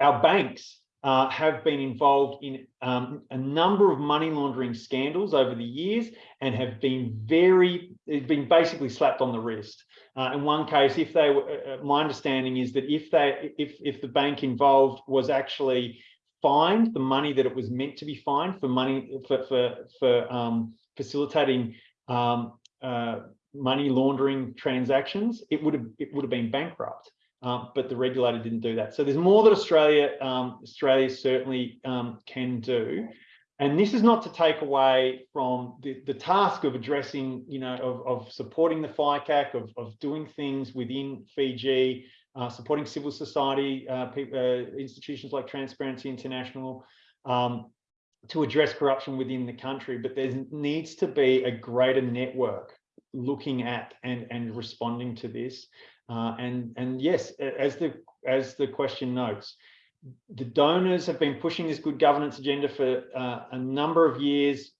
Our banks uh, have been involved in um, a number of money laundering scandals over the years and have been very, been basically slapped on the wrist. Uh, in one case, if they were, uh, uh, my understanding is that if they, if, if the bank involved was actually fined the money that it was meant to be fined for money, for, for, for um, facilitating um, uh, money laundering transactions, it would have, it would have been bankrupt. Um, but the regulator didn't do that. So there's more that Australia, um, Australia certainly um, can do. And this is not to take away from the, the task of addressing, you know, of, of supporting the FICAC, of, of doing things within Fiji, uh, supporting civil society, uh, uh, institutions like Transparency International, um, to address corruption within the country. But there needs to be a greater network looking at and, and responding to this. Uh, and and yes, as the as the question notes, the donors have been pushing this good governance agenda for uh, a number of years,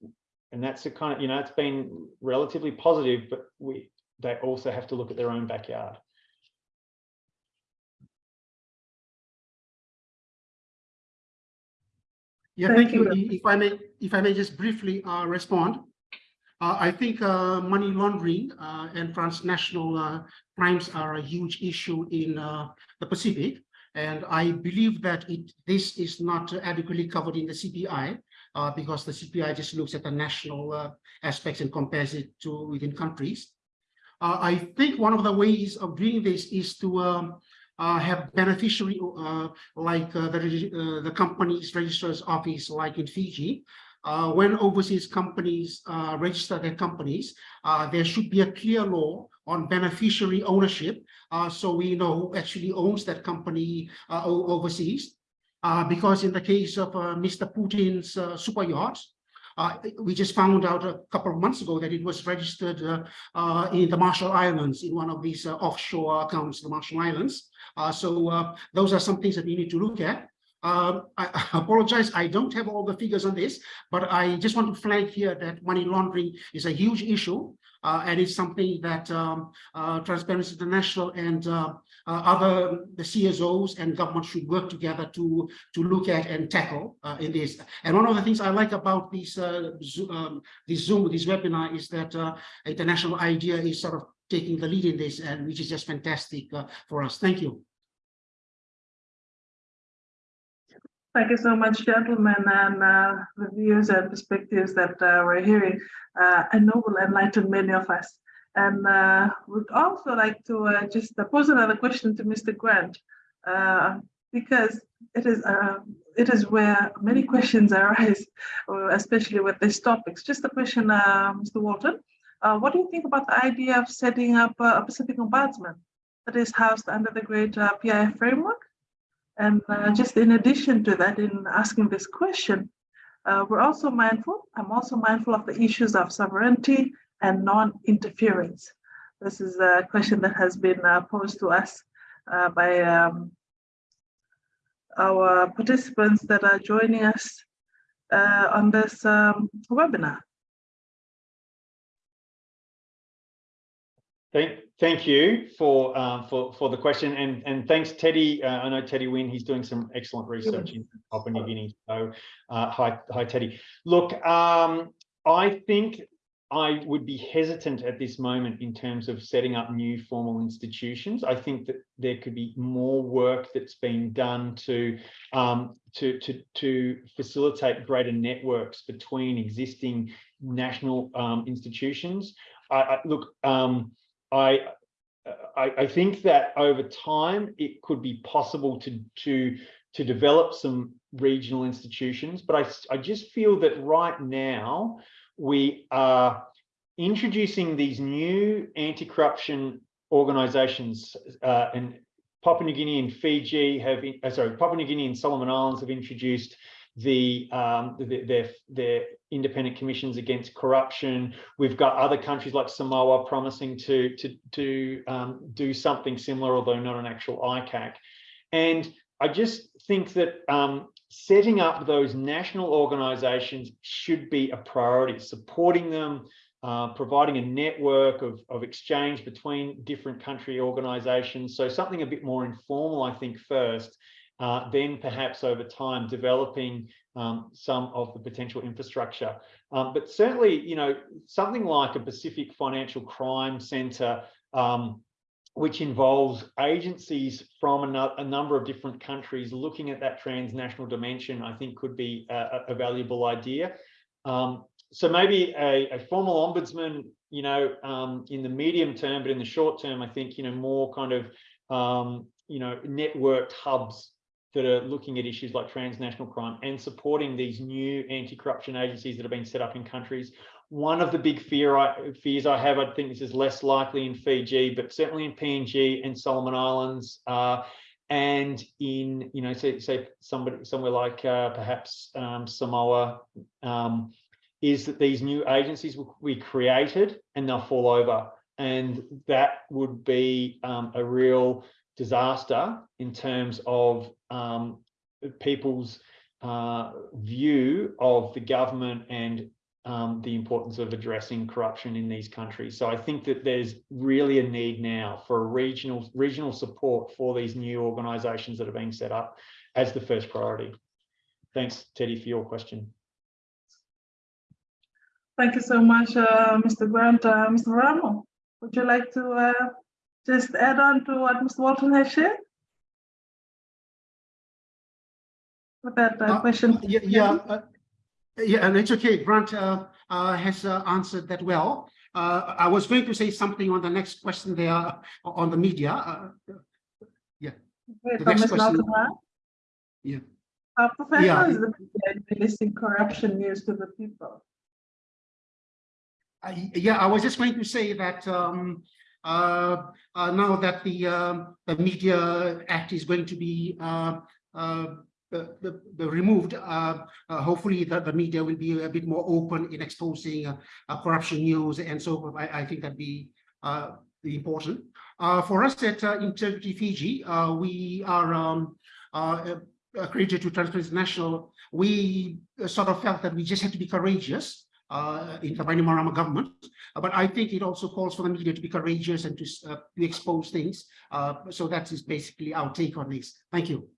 and that's a kind of you know it's been relatively positive, but we they also have to look at their own backyard. Yeah, Thank thank you. you. If I may, if I may just briefly uh, respond. Uh, I think uh, money laundering uh, and transnational crimes are a huge issue in the Pacific. And I believe that it, this is not adequately covered in the CPI uh, because the CPI just looks at the national uh, aspects and compares it to within countries. Uh, I think one of the ways of doing this is to um, have beneficiary like the, the company's registrar's office, like in Fiji. Uh, when overseas companies uh, register their companies, uh, there should be a clear law on beneficiary ownership. uh, so we know who actually owns that company uh, overseas. Uh, because in the case of Mr. Putin's super yacht, uh, we just found out a couple of months ago that it was registered in the Marshall Islands in one of these offshore accounts, the Marshall Islands. So those are some things that we need to look at. Um, I apologize, I don't have all the figures on this, but I just want to flag here that money laundering is a huge issue. Uh, and it's something that um, uh, Transparency International and uh, uh, other the CSOs and government should work together to to look at and tackle uh, in this. And one of the things I like about this uh, um, this Zoom, this webinar, is that International IDEA is sort of taking the lead in this, and which is just fantastic for us. Thank you. Thank you so much, gentlemen, and uh, the views and perspectives that uh, we're hearing. Uh, I know will enlighten many of us. And uh, would also like to uh, just uh, pose another question to Mr. Grant, uh, because it is it is where many questions arise, especially with these topics. Just a question, Mr. Walton. What do you think about the idea of setting up a Pacific Ombudsman that is housed under the great PIF framework? And uh, just in addition to that, in asking this question, uh, we're also mindful, I'm also mindful of the issues of sovereignty and non-interference. This is a question that has been uh, posed to us uh, by um, our participants that are joining us uh, on this um, webinar. Thank, thank you for, uh, for, for the question and, and thanks Teddy. Uh, I know Teddy Wynn, he's doing some excellent research in Papua New Guinea. So, uh, hi, hi Teddy. Look, um, I think I would be hesitant at this moment in terms of setting up new formal institutions. I think that there could be more work that's been done to um, to to to facilitate greater networks between existing national um, institutions. I, I look. Um, I, I I think that over time it could be possible to to to develop some regional institutions, but I I just feel that right now we are introducing these new anti-corruption organizations uh, and Papua New Guinea and Fiji have, uh, sorry, Papua New Guinea and Solomon Islands have introduced the, um, the, their, their independent commissions against corruption. We've got other countries like Samoa promising to, to, to um, do something similar, although not an actual ICAC. And I just think that um, setting up those national organizations should be a priority, supporting them, uh, providing a network of, of exchange between different country organizations. So something a bit more informal, I think, first, uh, then perhaps over time developing um, some of the potential infrastructure. Um, but certainly, you know, something like a Pacific Financial Crime Center um, which involves agencies from a, a, number of different countries looking at that transnational dimension, I think could be a, a valuable idea. Um, so maybe a, a, formal ombudsman, you know, um, in the medium term, but in the short term, I think, you know, more kind of, um, you know, networked hubs that are looking at issues like transnational crime and supporting these new anti-corruption agencies that have been set up in countries. One of the big fear I, fears I have, I think this is less likely in Fiji, but certainly in PNG and Solomon Islands, uh, and in you know say say somebody somewhere like uh, perhaps um, Samoa, um, is that these new agencies will be created and they'll fall over, and that would be um, a real disaster in terms of um, people's uh, view of the government and um, the importance of addressing corruption in these countries. So I think that there's really a need now for a regional regional support for these new organisations that are being set up as the first priority. Thanks, Teddy, for your question. Thank you so much, uh, Mr. Grant. Uh, Mr. Ramo, would you like to uh, just add on to what Mr. Walton has shared? About that uh, question. Yeah, yeah, uh, yeah, and it's okay. Grant uh, uh, has uh, answered that well. Uh, I was going to say something on the next question there uh, on the media. Uh, yeah. Wait, the next Ms. question- Malcolm, Yeah. How professional Yeah. is the media in releasing corruption news to the people? I- yeah, I was just going to say that um, uh, uh, now that the um, the Media Act is going to be uh, uh, the, the, the removed, uh, uh, hopefully the, the media will be a bit more open in exposing uh, uh, corruption news, and so I, I think that'd be uh, important. Uh, for us at uh, Integrity Fiji, uh, we are um, uh, accredited to Transparency we uh, sort of felt that we just had to be courageous uh, in the Bainimarama government. Uh, But I think it also calls for the media to be courageous and to, uh, to expose things. Uh, so that is basically our take on this. Thank you.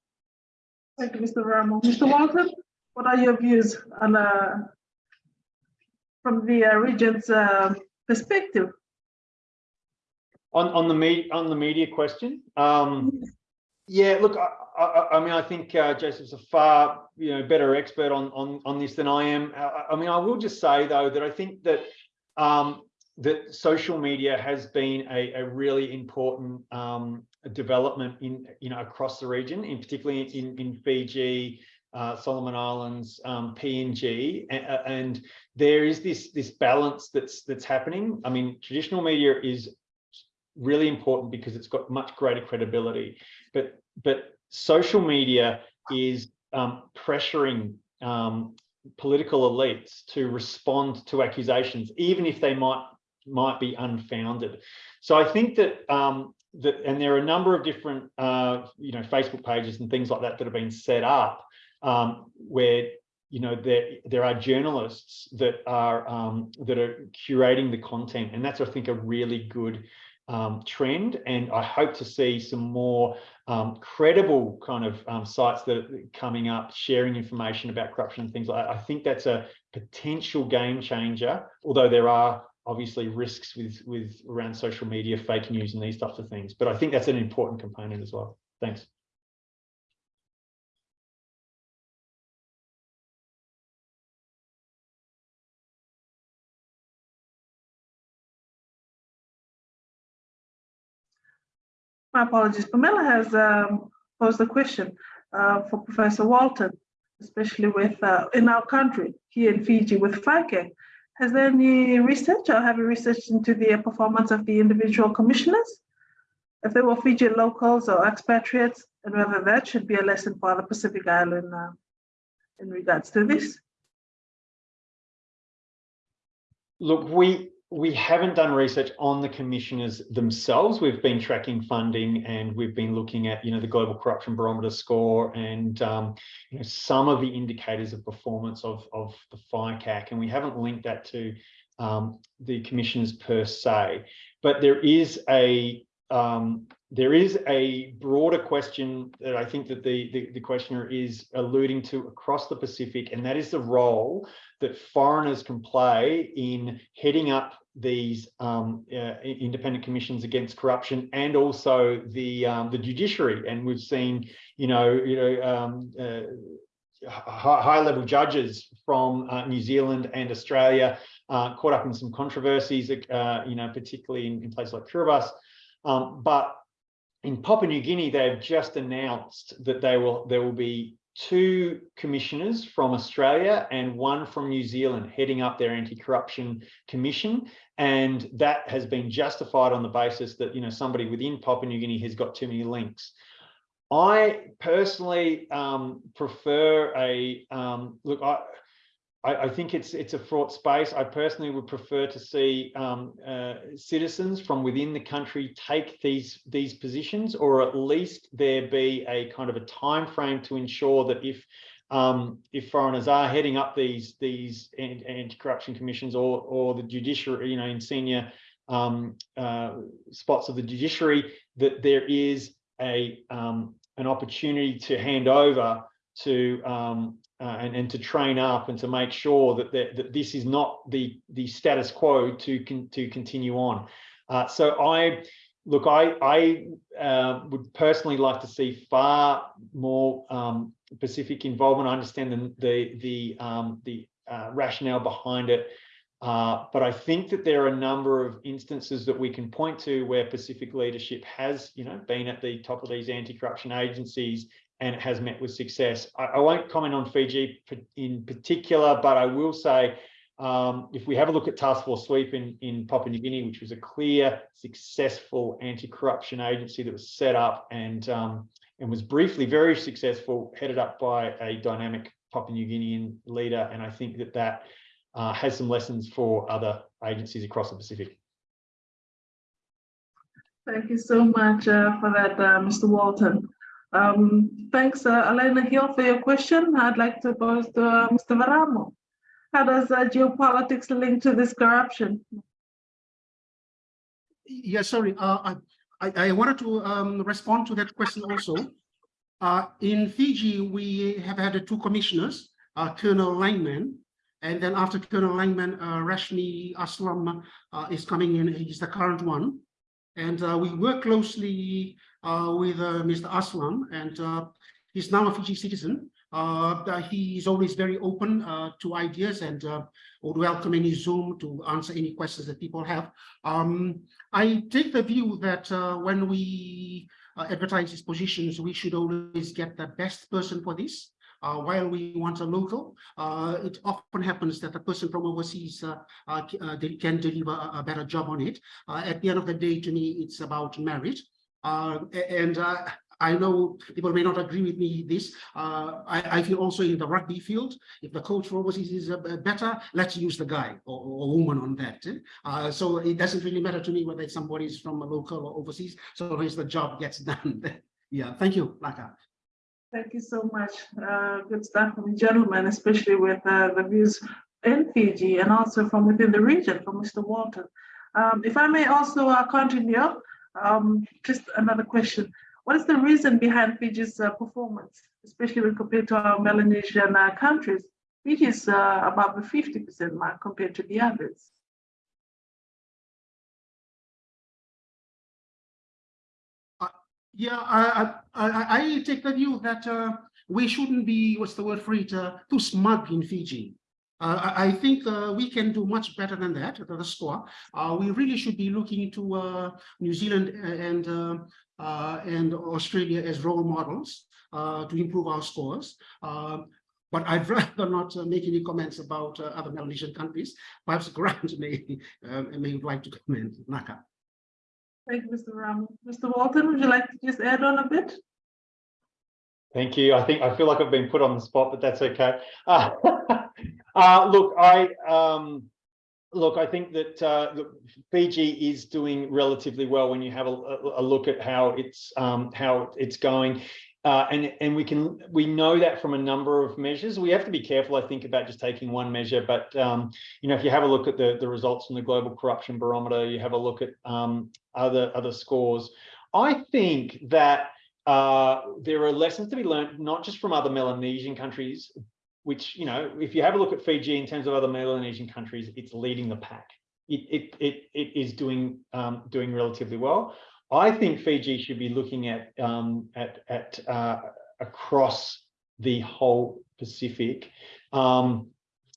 Thank you, Mr. Ramo. Mr. Walton, what are your views on, uh, from the uh, region's uh, perspective? On, on the me, on the media question, um, yeah, look, I, I, I mean, I think uh, Joseph's a far, you know, better expert on, on, on this than I am. I, I mean, I will just say though, that I think that, um, that social media has been a, a really important, um, development in, you know, across the region, in particularly in, in Fiji, uh, Solomon Islands, um, PNG, and, and there is this, this balance that's, that's happening. I mean, traditional media is really important because it's got much greater credibility. But but social media is um, pressuring um, political elites to respond to accusations, even if they might might be unfounded. So I think that um, that, and there are a number of different uh, you know Facebook pages and things like that that have been set up um, where you know there there are journalists that are um, that are curating the content, and that's I think a really good um, trend. And I hope to see some more um, credible kind of um, sites that are coming up, sharing information about corruption and things like that. I think that's a potential game changer, although there are obviously risks with, with around social media, fake news and these types of things. But I think that's an important component as well. Thanks. My apologies. Pamela has um, posed a question uh, for Professor Walton, especially with uh, in our country here in Fiji with FICAC. Has there any research or have you researched into the performance of the individual commissioners? If they were Fiji locals or expatriates, and whether that should be a lesson for the Pacific Island uh, in regards to this? Look, we we haven't done research on the commissioners themselves. We've been tracking funding and we've been looking at, you know, the global corruption barometer score and, um, you know, some of the indicators of performance of, of the FICAC. And we haven't linked that to um, the commissioners per se. But there is a um, there is a broader question that I think that the, the, the questioner is alluding to across the Pacific, and that is the role that foreigners can play in heading up these um, uh, independent commissions against corruption and also the um, the judiciary. And we've seen, you know, you know, um, uh, high level judges from uh, New Zealand and Australia uh, caught up in some controversies, uh, you know, particularly in, in places like Kiribati. Um, but in Papua New Guinea, they've just announced that they will there will be two commissioners from Australia and one from New Zealand heading up their anti-corruption commission. And that has been justified on the basis that, you know, somebody within Papua New Guinea has got too many links. I personally um, prefer a, um, look, I, I, I, think it's it's a fraught space. I personally would prefer to see um, uh, citizens from within the country take these these positions, or at least there be a kind of a time frame to ensure that if um, if foreigners are heading up these these anti-corruption commissions or or the judiciary, you know, in senior um, uh, spots of the judiciary, that there is a um, an opportunity to hand over to um, uh, and, and to train up and to make sure that, that, that this is not the, the status quo to, con, to continue on. Uh, so I, look, I, I uh, would personally like to see far more um, Pacific involvement. I understand the, the, the, um, the uh, rationale behind it. Uh, but I think that there are a number of instances that we can point to where Pacific leadership has, you know, been at the top of these anti-corruption agencies and it has met with success. I, I, won't comment on Fiji in particular, but I will say um, if we have a look at Task Force Sweep in, in Papua New Guinea, which was a clear, successful anti-corruption agency that was set up and, um, and was briefly very successful, headed up by a dynamic Papua New Guinean leader. And I think that that uh, has some lessons for other agencies across the Pacific. Thank you so much uh, for that, uh, Mr. Walton. Um, thanks, uh, Elena Hill, for your question. I'd like to pose to uh, Mr. Veramu. How does uh, geopolitics link to this corruption? Yeah, sorry, uh, I, I, wanted to, um, respond to that question also. Uh, in Fiji, we have had two commissioners, uh, Colonel Langman, and then after Colonel Langman, Rashmi Aslam, is coming in, he's the current one. And, we work closely, with, uh, Mr. Aslam, and, uh, he's now a Fiji citizen. Uh, he is always very open, uh, to ideas and, uh, would welcome any Zoom to answer any questions that people have. Um, I take the view that uh, when we uh, advertise these positions, we should always get the best person for this. Uh, while we want a local, uh, it often happens that the person from overseas uh, uh, uh, can deliver a, a better job on it. Uh, at the end of the day, to me, it's about merit. Uh, and uh, I know people may not agree with me this. Uh, I, I feel also in the rugby field, if the coach from overseas is uh, better, let's use the guy or, or woman on that. eh? Uh, so it doesn't really matter to me whether somebody's from a local or overseas, so long as the job gets done. yeah, thank you, Laka. Thank you so much. Uh, good stuff from gentlemen, especially with uh, the views in Fiji and also from within the region from Mr. Walton. Um, if I may also uh, continue, um, just another question. What is the reason behind Fiji's uh, performance, especially when compared to our Melanesian uh, countries? Fiji is uh, above the 50% mark compared to the others. Yeah, I, I, I, I take the view that uh, we shouldn't be, what's the word for it, uh, too smug in Fiji. Uh, I, I think uh, we can do much better than that, the the score. Uh, we really should be looking to uh, New Zealand and uh, uh, and Australia as role models uh, to improve our scores. Um, but I'd rather not uh, make any comments about uh, other Melanesian countries. Perhaps Grant may uh, may like to comment. Naka. Thank you, Mr. Ram. Mr. Walton, would you like to just add on a bit? Thank you. I think I feel like I've been put on the spot, but that's okay. Uh, uh, look, I um, look. I think that uh, Fiji is doing relatively well when you have a, a- a look at how it's um, how it's going. Uh, and and we can we know that from a number of measures. We have to be careful, I think, about just taking one measure. But um, you know, if you have a look at the the results from the Global Corruption Barometer, you have a look at um, other other scores. I think that uh, there are lessons to be learned, not just from other Melanesian countries, which, you know, if you have a look at Fiji in terms of other Melanesian countries, it's leading the pack. It, it, it, it is doing, um, doing relatively well. I think Fiji should be looking at, um, at, at, uh, across the whole Pacific. Um,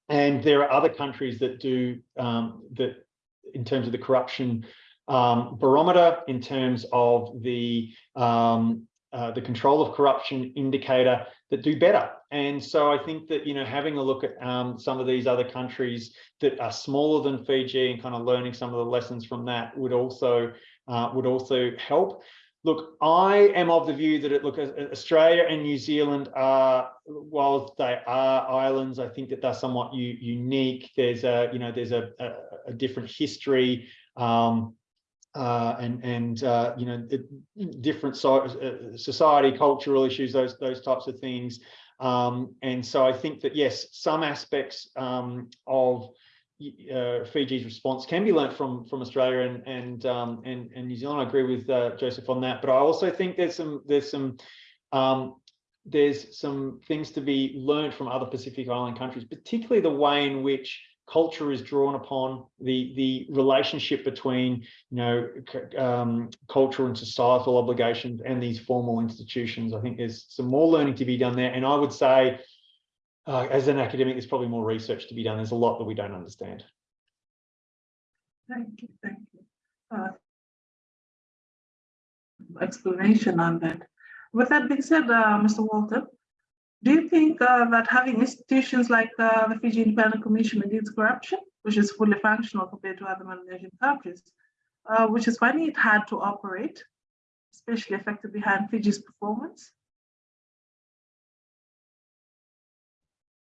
and there are other countries that do, um, that in terms of the corruption um, barometer, in terms of the um, uh, the control of corruption indicator that do better. And so I think that, you know, having a look at um, some of these other countries that are smaller than Fiji and kind of learning some of the lessons from that would also uh, would also help. Look, I am of the view that it look Australia and New Zealand are, while they are islands, I think that they're somewhat unique. There's a, you know, there's a, a, a different history. Um, uh, and and uh, you know different so, uh, society, cultural issues, those those types of things. Um, and so I think that yes, some aspects um, of uh, Fiji's response can be learnt from from Australia and and um, and, and New Zealand. I agree with uh, Joseph on that, but I also think there's some there's some um, there's some things to be learned from other Pacific Island countries, particularly the way in which culture is drawn upon the the relationship between you know um, cultural and societal obligations and these formal institutions. I think there's some more learning to be done there, and I would say, uh, as an academic, there's probably more research to be done. There's a lot that we don't understand. Thank you, thank you. Uh, Explanation on that. With that being said, uh, Mr. Walton, do you think uh, that having institutions like uh, the Fiji Independent Commission Against Corruption, which is fully functional compared to other Melanesian countries, uh, which is finding it hard to operate, especially affected behind Fiji's performance?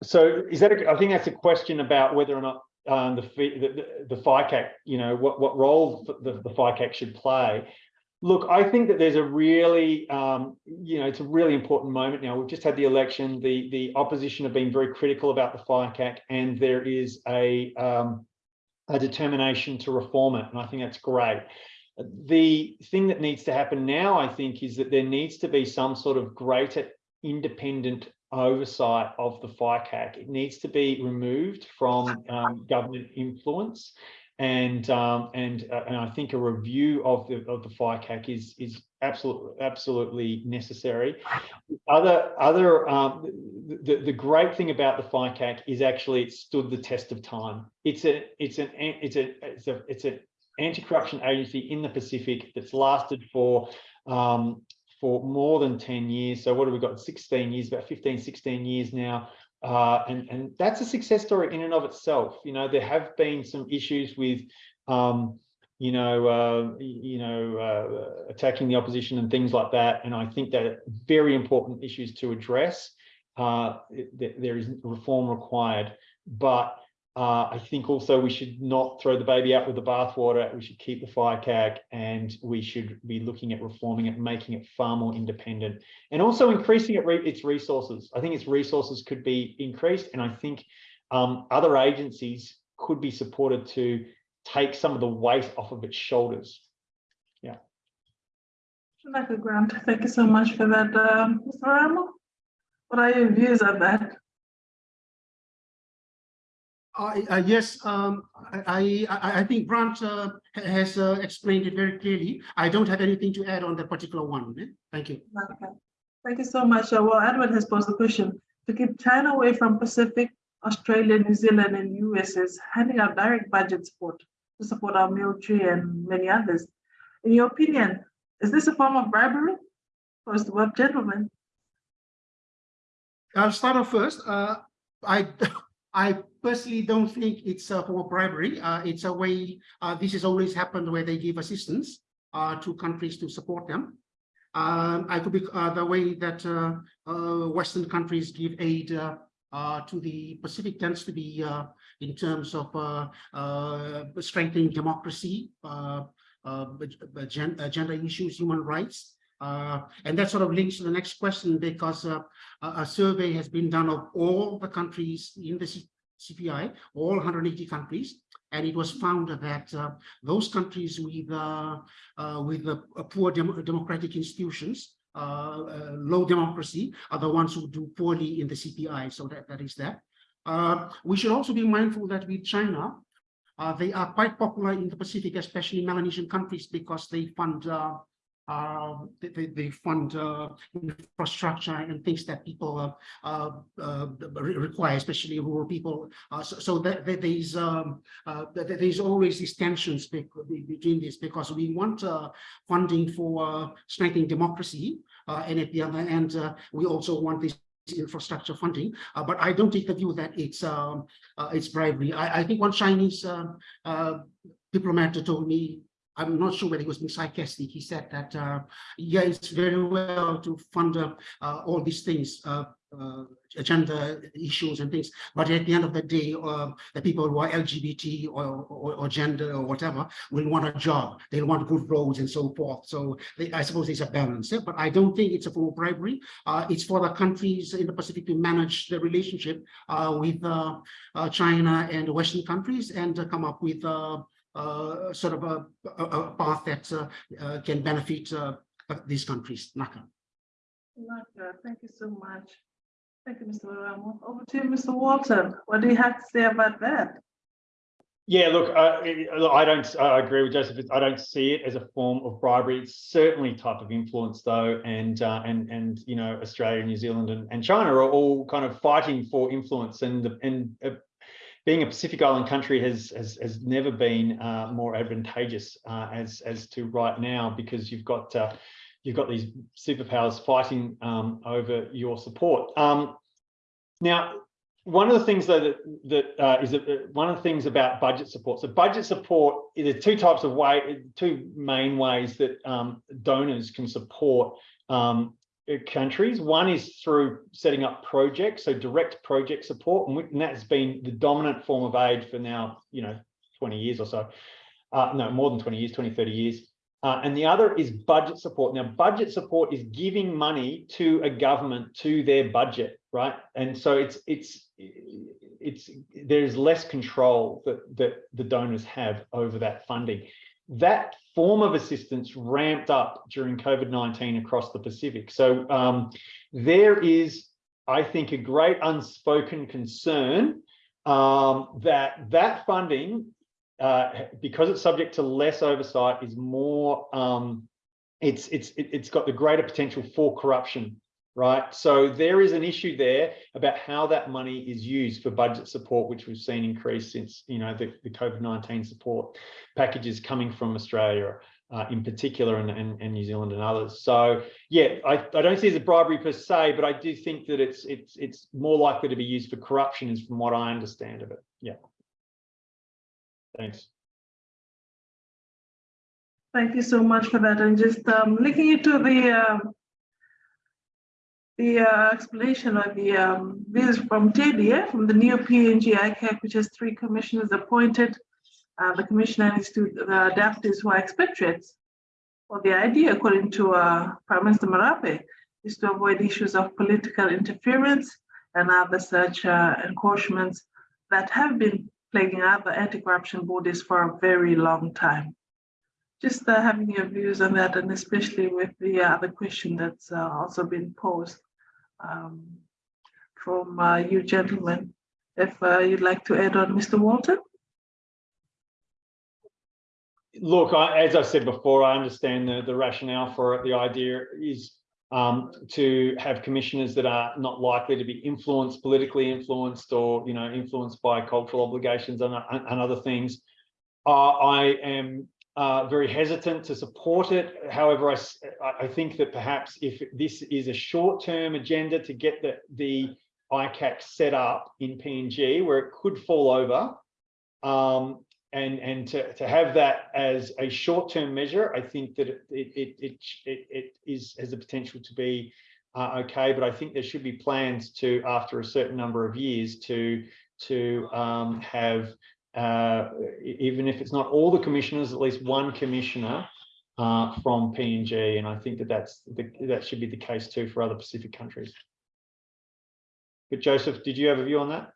So is that, a, I think that's a question about whether or not um, the, the, the, FICAC, you know, what, what role the, the FICAC should play. Look, I think that there's a really, um, you know, it's a really important moment now. We've just had the election. The the opposition have been very critical about the FICAC, and there is a um, a determination to reform it, and I think that's great. The thing that needs to happen now, I think, is that there needs to be some sort of greater independent oversight of the FICAC. It needs to be removed from um, government influence and um, and uh, and I think a review of the of the FICAC is is absolutely absolutely necessary. Other other um, the the great thing about the FICAC is actually it stood the test of time. It's a it's an it's a it's a it's an anti-corruption agency in the Pacific that's lasted for um, for more than 10 years. So what have we got? 16 years, about 15, 16 years now. Uh, and, and that's a success story in and of itself. You know, there have been some issues with, um, you know, uh, you know, uh, attacking the opposition and things like that. And I think that very important issues to address. Uh, th there is reform required, but uh, I think also we should not throw the baby out with the bathwater. We should keep the FICAC and we should be looking at reforming it, making it far more independent and also increasing it re its resources. I think its resources could be increased and I think um, other agencies could be supported to take some of the weight off of its shoulders. Yeah. A grant. Thank you so much for that, um, Mr. Ramo. What are your views on that? Uh, uh, yes, um, I, I, I think Grant uh, has uh, explained it very clearly. I don't have anything to add on that particular one. eh? Thank you. Okay. Thank you so much. Uh, Well, Edward has posed the question, to keep China away from Pacific, Australia, New Zealand, and US is handing out direct budget support to support our military and many others. In your opinion, is this a form of bribery? First word, gentlemen. I'll start off first. Uh, I, I personally don't think it's uh, for bribery. Uh, it's a way, uh, this has always happened where they give assistance uh, to countries to support them. Um, I could be uh, the way that uh, Western countries give aid to the Pacific tends to be in terms of strengthening democracy, gen- gender issues, human rights. Uh, and that sort of links to the next question because uh, a, survey has been done of all the countries in the C CPI, all 180 countries, and it was found that uh, those countries with uh, uh, with uh, poor dem democratic institutions, low democracy, are the ones who do poorly in the CPI. So that that is that. We should also be mindful that with China, they are quite popular in the Pacific, especially Melanesian countries, because they fund uh, they, they- they fund uh, infrastructure and things that people uh, uh, uh, re- require, especially rural people. Uh, so, so that, that there's um, that there's always these tensions be- between this because we want funding for strengthening democracy, and at the other end, we also want this infrastructure funding. Uh, but I don't take the view that it's um, uh, it's bribery. I, I think one Chinese uh, uh, diplomat told me I'm not sure whether he was being sarcastic. He said that, uh, yeah, it's very well to fund uh, all these things, uh, uh, agenda issues and things. But at the end of the day, uh, the people who are LGBT or, or, or gender or whatever will want a job. They'll want good roads and so forth. So they, I suppose there's a balance. yeah, But I don't think it's a form of bribery. Uh, it's for the countries in the Pacific to manage the relationship uh, with China and Western countries and to come up with uh, sort of a, a, a path that uh, uh, can benefit uh, uh, these countries. Naka. Naka, Thank you so much. Thank you, Mr. Ramo. Over to you, Mr. Walton. What do you have to say about that? Yeah, look, uh, I don't, I agree with Joseph. I don't see it as a form of bribery. It's certainly type of influence though. And, uh, and, and, you know, Australia, New Zealand and, and China are all kind of fighting for influence and, and uh, being a Pacific Island country has, has, has never been uh, more advantageous uh, as, as to right now, because you've got, uh, you've got these superpowers fighting um, over your support. Um, now, one of the things though that that uh, is that one of the things about budget support. So budget support, there are two types of way, two main ways that um, donors can support um, uh, countries. One is through setting up projects, so direct project support, and, we, and that's been the dominant form of aid for now, you know, 20 years or so. Uh, no, more than 20 years, 20, 30 years. Uh, and the other is budget support. Now, budget support is giving money to a government to their budget, right? And so it's it's it's there's less control that that the donors have over that funding. That form of assistance ramped up during COVID-19 across the Pacific. So um, there is, I think, a great unspoken concern um, that that funding uh, because it's subject to less oversight, is more. Um, it's it's it, it's got the greater potential for corruption, right? So there is an issue there about how that money is used for budget support, which we've seen increase since you know the, the COVID nineteen support packages coming from Australia. Uh, in particular, and, and, and New Zealand and others. So, yeah, I, I don't see it as a bribery per se, but I do think that it's it's it's more likely to be used for corruption, is from what I understand of it. Yeah. Thanks. Thank you so much for that. And just um, it to the uh, the uh, explanation of the um, views from yeah, from the new PNG ICAC, which has three commissioners appointed. Uh, the commissioner needs to uh, adapt his expatriates. Well, the idea, according to uh, Prime Minister Marape, is to avoid issues of political interference and other such uh, encroachments that have been plaguing other anti-corruption bodies for a very long time. Just uh, having your views on that, and especially with the other question that's uh, also been posed um, from uh, you gentlemen. If uh, you'd like to add on, Mr. Walton? Look, I, as I said before, I understand the, the rationale for it. The idea is um, to have commissioners that are not likely to be influenced, politically influenced, or you know, influenced by cultural obligations and, and other things. Uh, I am uh, very hesitant to support it. However, I, I think that perhaps if this is a short-term agenda to get the, the ICAC set up in PNG, where it could fall over, um, and and to, to have that as a short-term measure, I think that it it it it, it is has the potential to be uh, okay. But I think there should be plans to, after a certain number of years, to to um, have uh, even if it's not all the commissioners, at least one commissioner uh, from PNG, and I think that that's the, that should be the case too for other Pacific countries. But Joseph, did you have a view on that?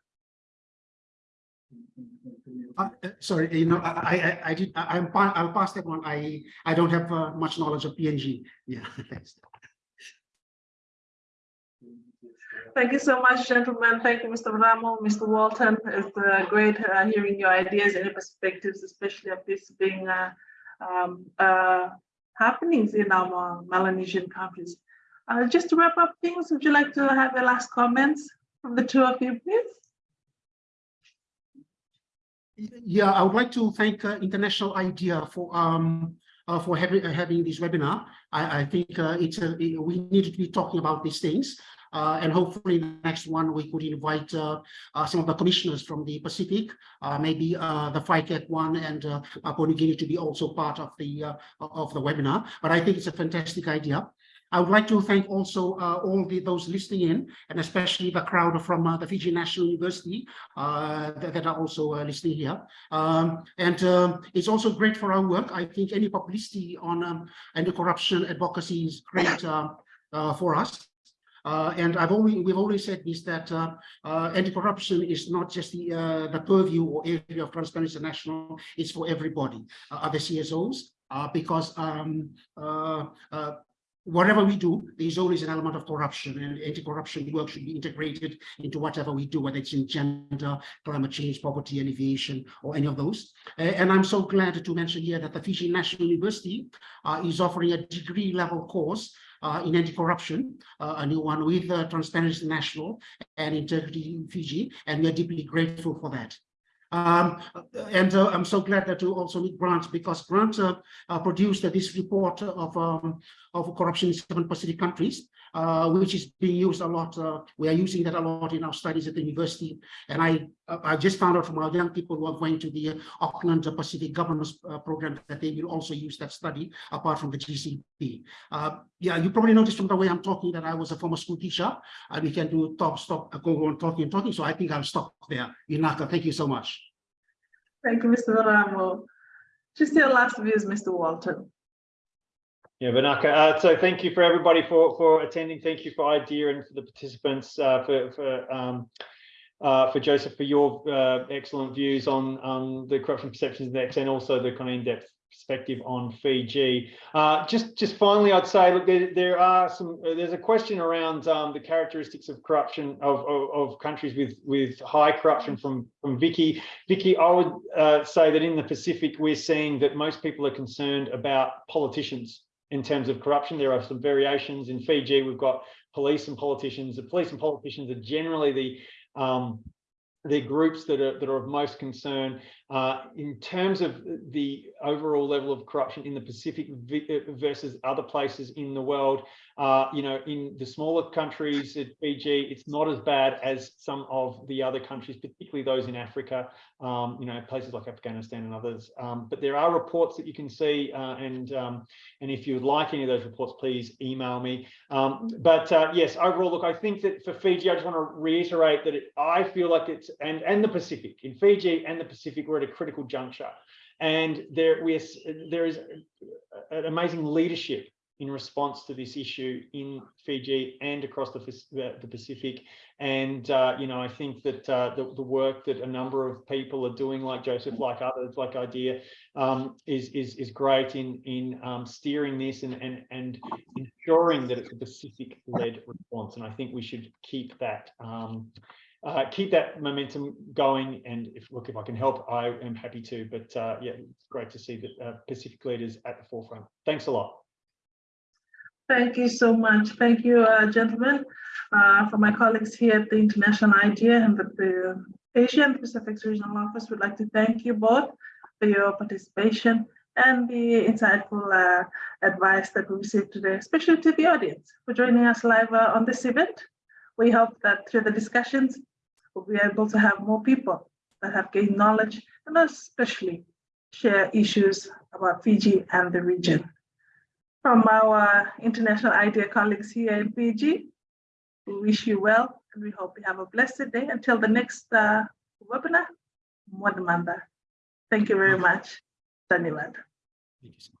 Uh, uh, sorry, you know, I, I, I did, I'm, I'll pass that one. I, I don't have uh, much knowledge of PNG. Yeah, thanks. Thank you so much, gentlemen. Thank you, Mr. Ramo, Mr. Walton. It's uh, great uh, hearing your ideas and your perspectives, especially of this being uh, um, uh, happenings in our Melanesian countries. Uh, just to wrap up things, would you like to have your last comments from the two of you, please? Yeah, I would like to thank uh, International IDEA for um uh, for having uh, having this webinar. I, I think uh, it's a, we need to be talking about these things. Uh, and hopefully the next one we could invite uh, uh, some of the commissioners from the Pacific, maybe the FICAC one and uh, Papua New Guinea to be also part of the of the webinar. But I think it's a fantastic idea. I would like to thank also uh, all the, those listening in, and especially the crowd from uh, the Fiji National University uh, that, that, are also listening here. Um, and um, it's also great for our work. I think any publicity on um, anti-corruption advocacy is great for us. Uh, and I've always we've always said this that uh, uh, anti-corruption is not just the the purview or area of Transparency International; it's for everybody, other CSOs, because um, whatever we do, there's always an element of corruption and anti-corruption work should be integrated into whatever we do, whether it's in gender, climate change, poverty, alleviation, or any of those. Uh, and I'm so glad to mention here that the Fiji National University uh, is offering a degree level course uh, in anti-corruption, uh, a new one with uh, Transparency International and Integrity Fiji, and we are deeply grateful for that. Um, and uh, I'm so glad that you also meet Grant because Grant uh, uh, produced this report of um, of corruption in seven Pacific countries, uh, which is being used a lot. Uh, we are using that a lot in our studies at the university. And I I just found out from our young people who are going to the Auckland Pacific Governance uh, Program that they will also use that study apart from the GCB. yeah, you probably noticed from the way I'm talking that I was a former school teacher, and we can do talk, stop, go on talking and talking. So I think I'll stop there. Vinaka, thank you so much. Thank you, Mr. Ramo. Just your last views, Mr. Walton. Yeah, Vinaka. Uh, so thank you for everybody for for attending. Thank you for IDEA and for the participants uh, for for um, uh, for Joseph for your uh, excellent views on on the corruption perceptions index and also the kind of in-depth perspective on Fiji. Uh, just just finally, I'd say look, there, there are some. uh, There's a question around um, the characteristics of corruption of, of of countries with with high corruption from from Vicky. Vicky, I would uh, say that in the Pacific, we're seeing that most people are concerned about politicians in terms of corruption. There are some variations in Fiji. We've got police and politicians. The police and politicians are generally the um, the groups that are that are of most concern uh, in terms of the overall level of corruption in the Pacific versus other places in the world. Uh, you know, in the smaller countries at Fiji, it's not as bad as some of the other countries, particularly those in Africa. Um, you know, places like Afghanistan and others. Um, but there are reports that you can see, uh, and um, and if you would like any of those reports, please email me. Um, but uh, yes, overall, look, I think that for Fiji, I just want to reiterate that it, I feel like it's and and the Pacific in Fiji and the Pacific, we're at a critical juncture, and there we there is an amazing leadership in response to this issue in Fiji and across the, the, the Pacific. And, uh, you know, I think that uh, the, the work that a number of people are doing, like Joseph, like others, like IDEA, um, is, is, is great in, in um, steering this and, and, and ensuring that it's a Pacific-led response. And I think we should keep that um, uh, keep that momentum going. And if look, if I can help, I am happy to. But uh, yeah, it's great to see that uh, Pacific leaders at the forefront. Thanks a lot. Thank you so much. Thank you, uh, gentlemen. Uh, For my colleagues here at the International IDEA and the- the Asian Pacific Regional Office, We'd like to thank you both for your participation and the insightful uh, advice that we received today, especially to the audience for joining us live on this event. We hope that through the discussions, we'll be able to have more people that have gained knowledge and especially share issues about Fiji and the region. From our international IDEA colleagues here in Fiji, we wish you well and we hope you have a blessed day until the next uh, webinar. Mwadamanda. Thank you very much. Dhanyawad. Thank you so much.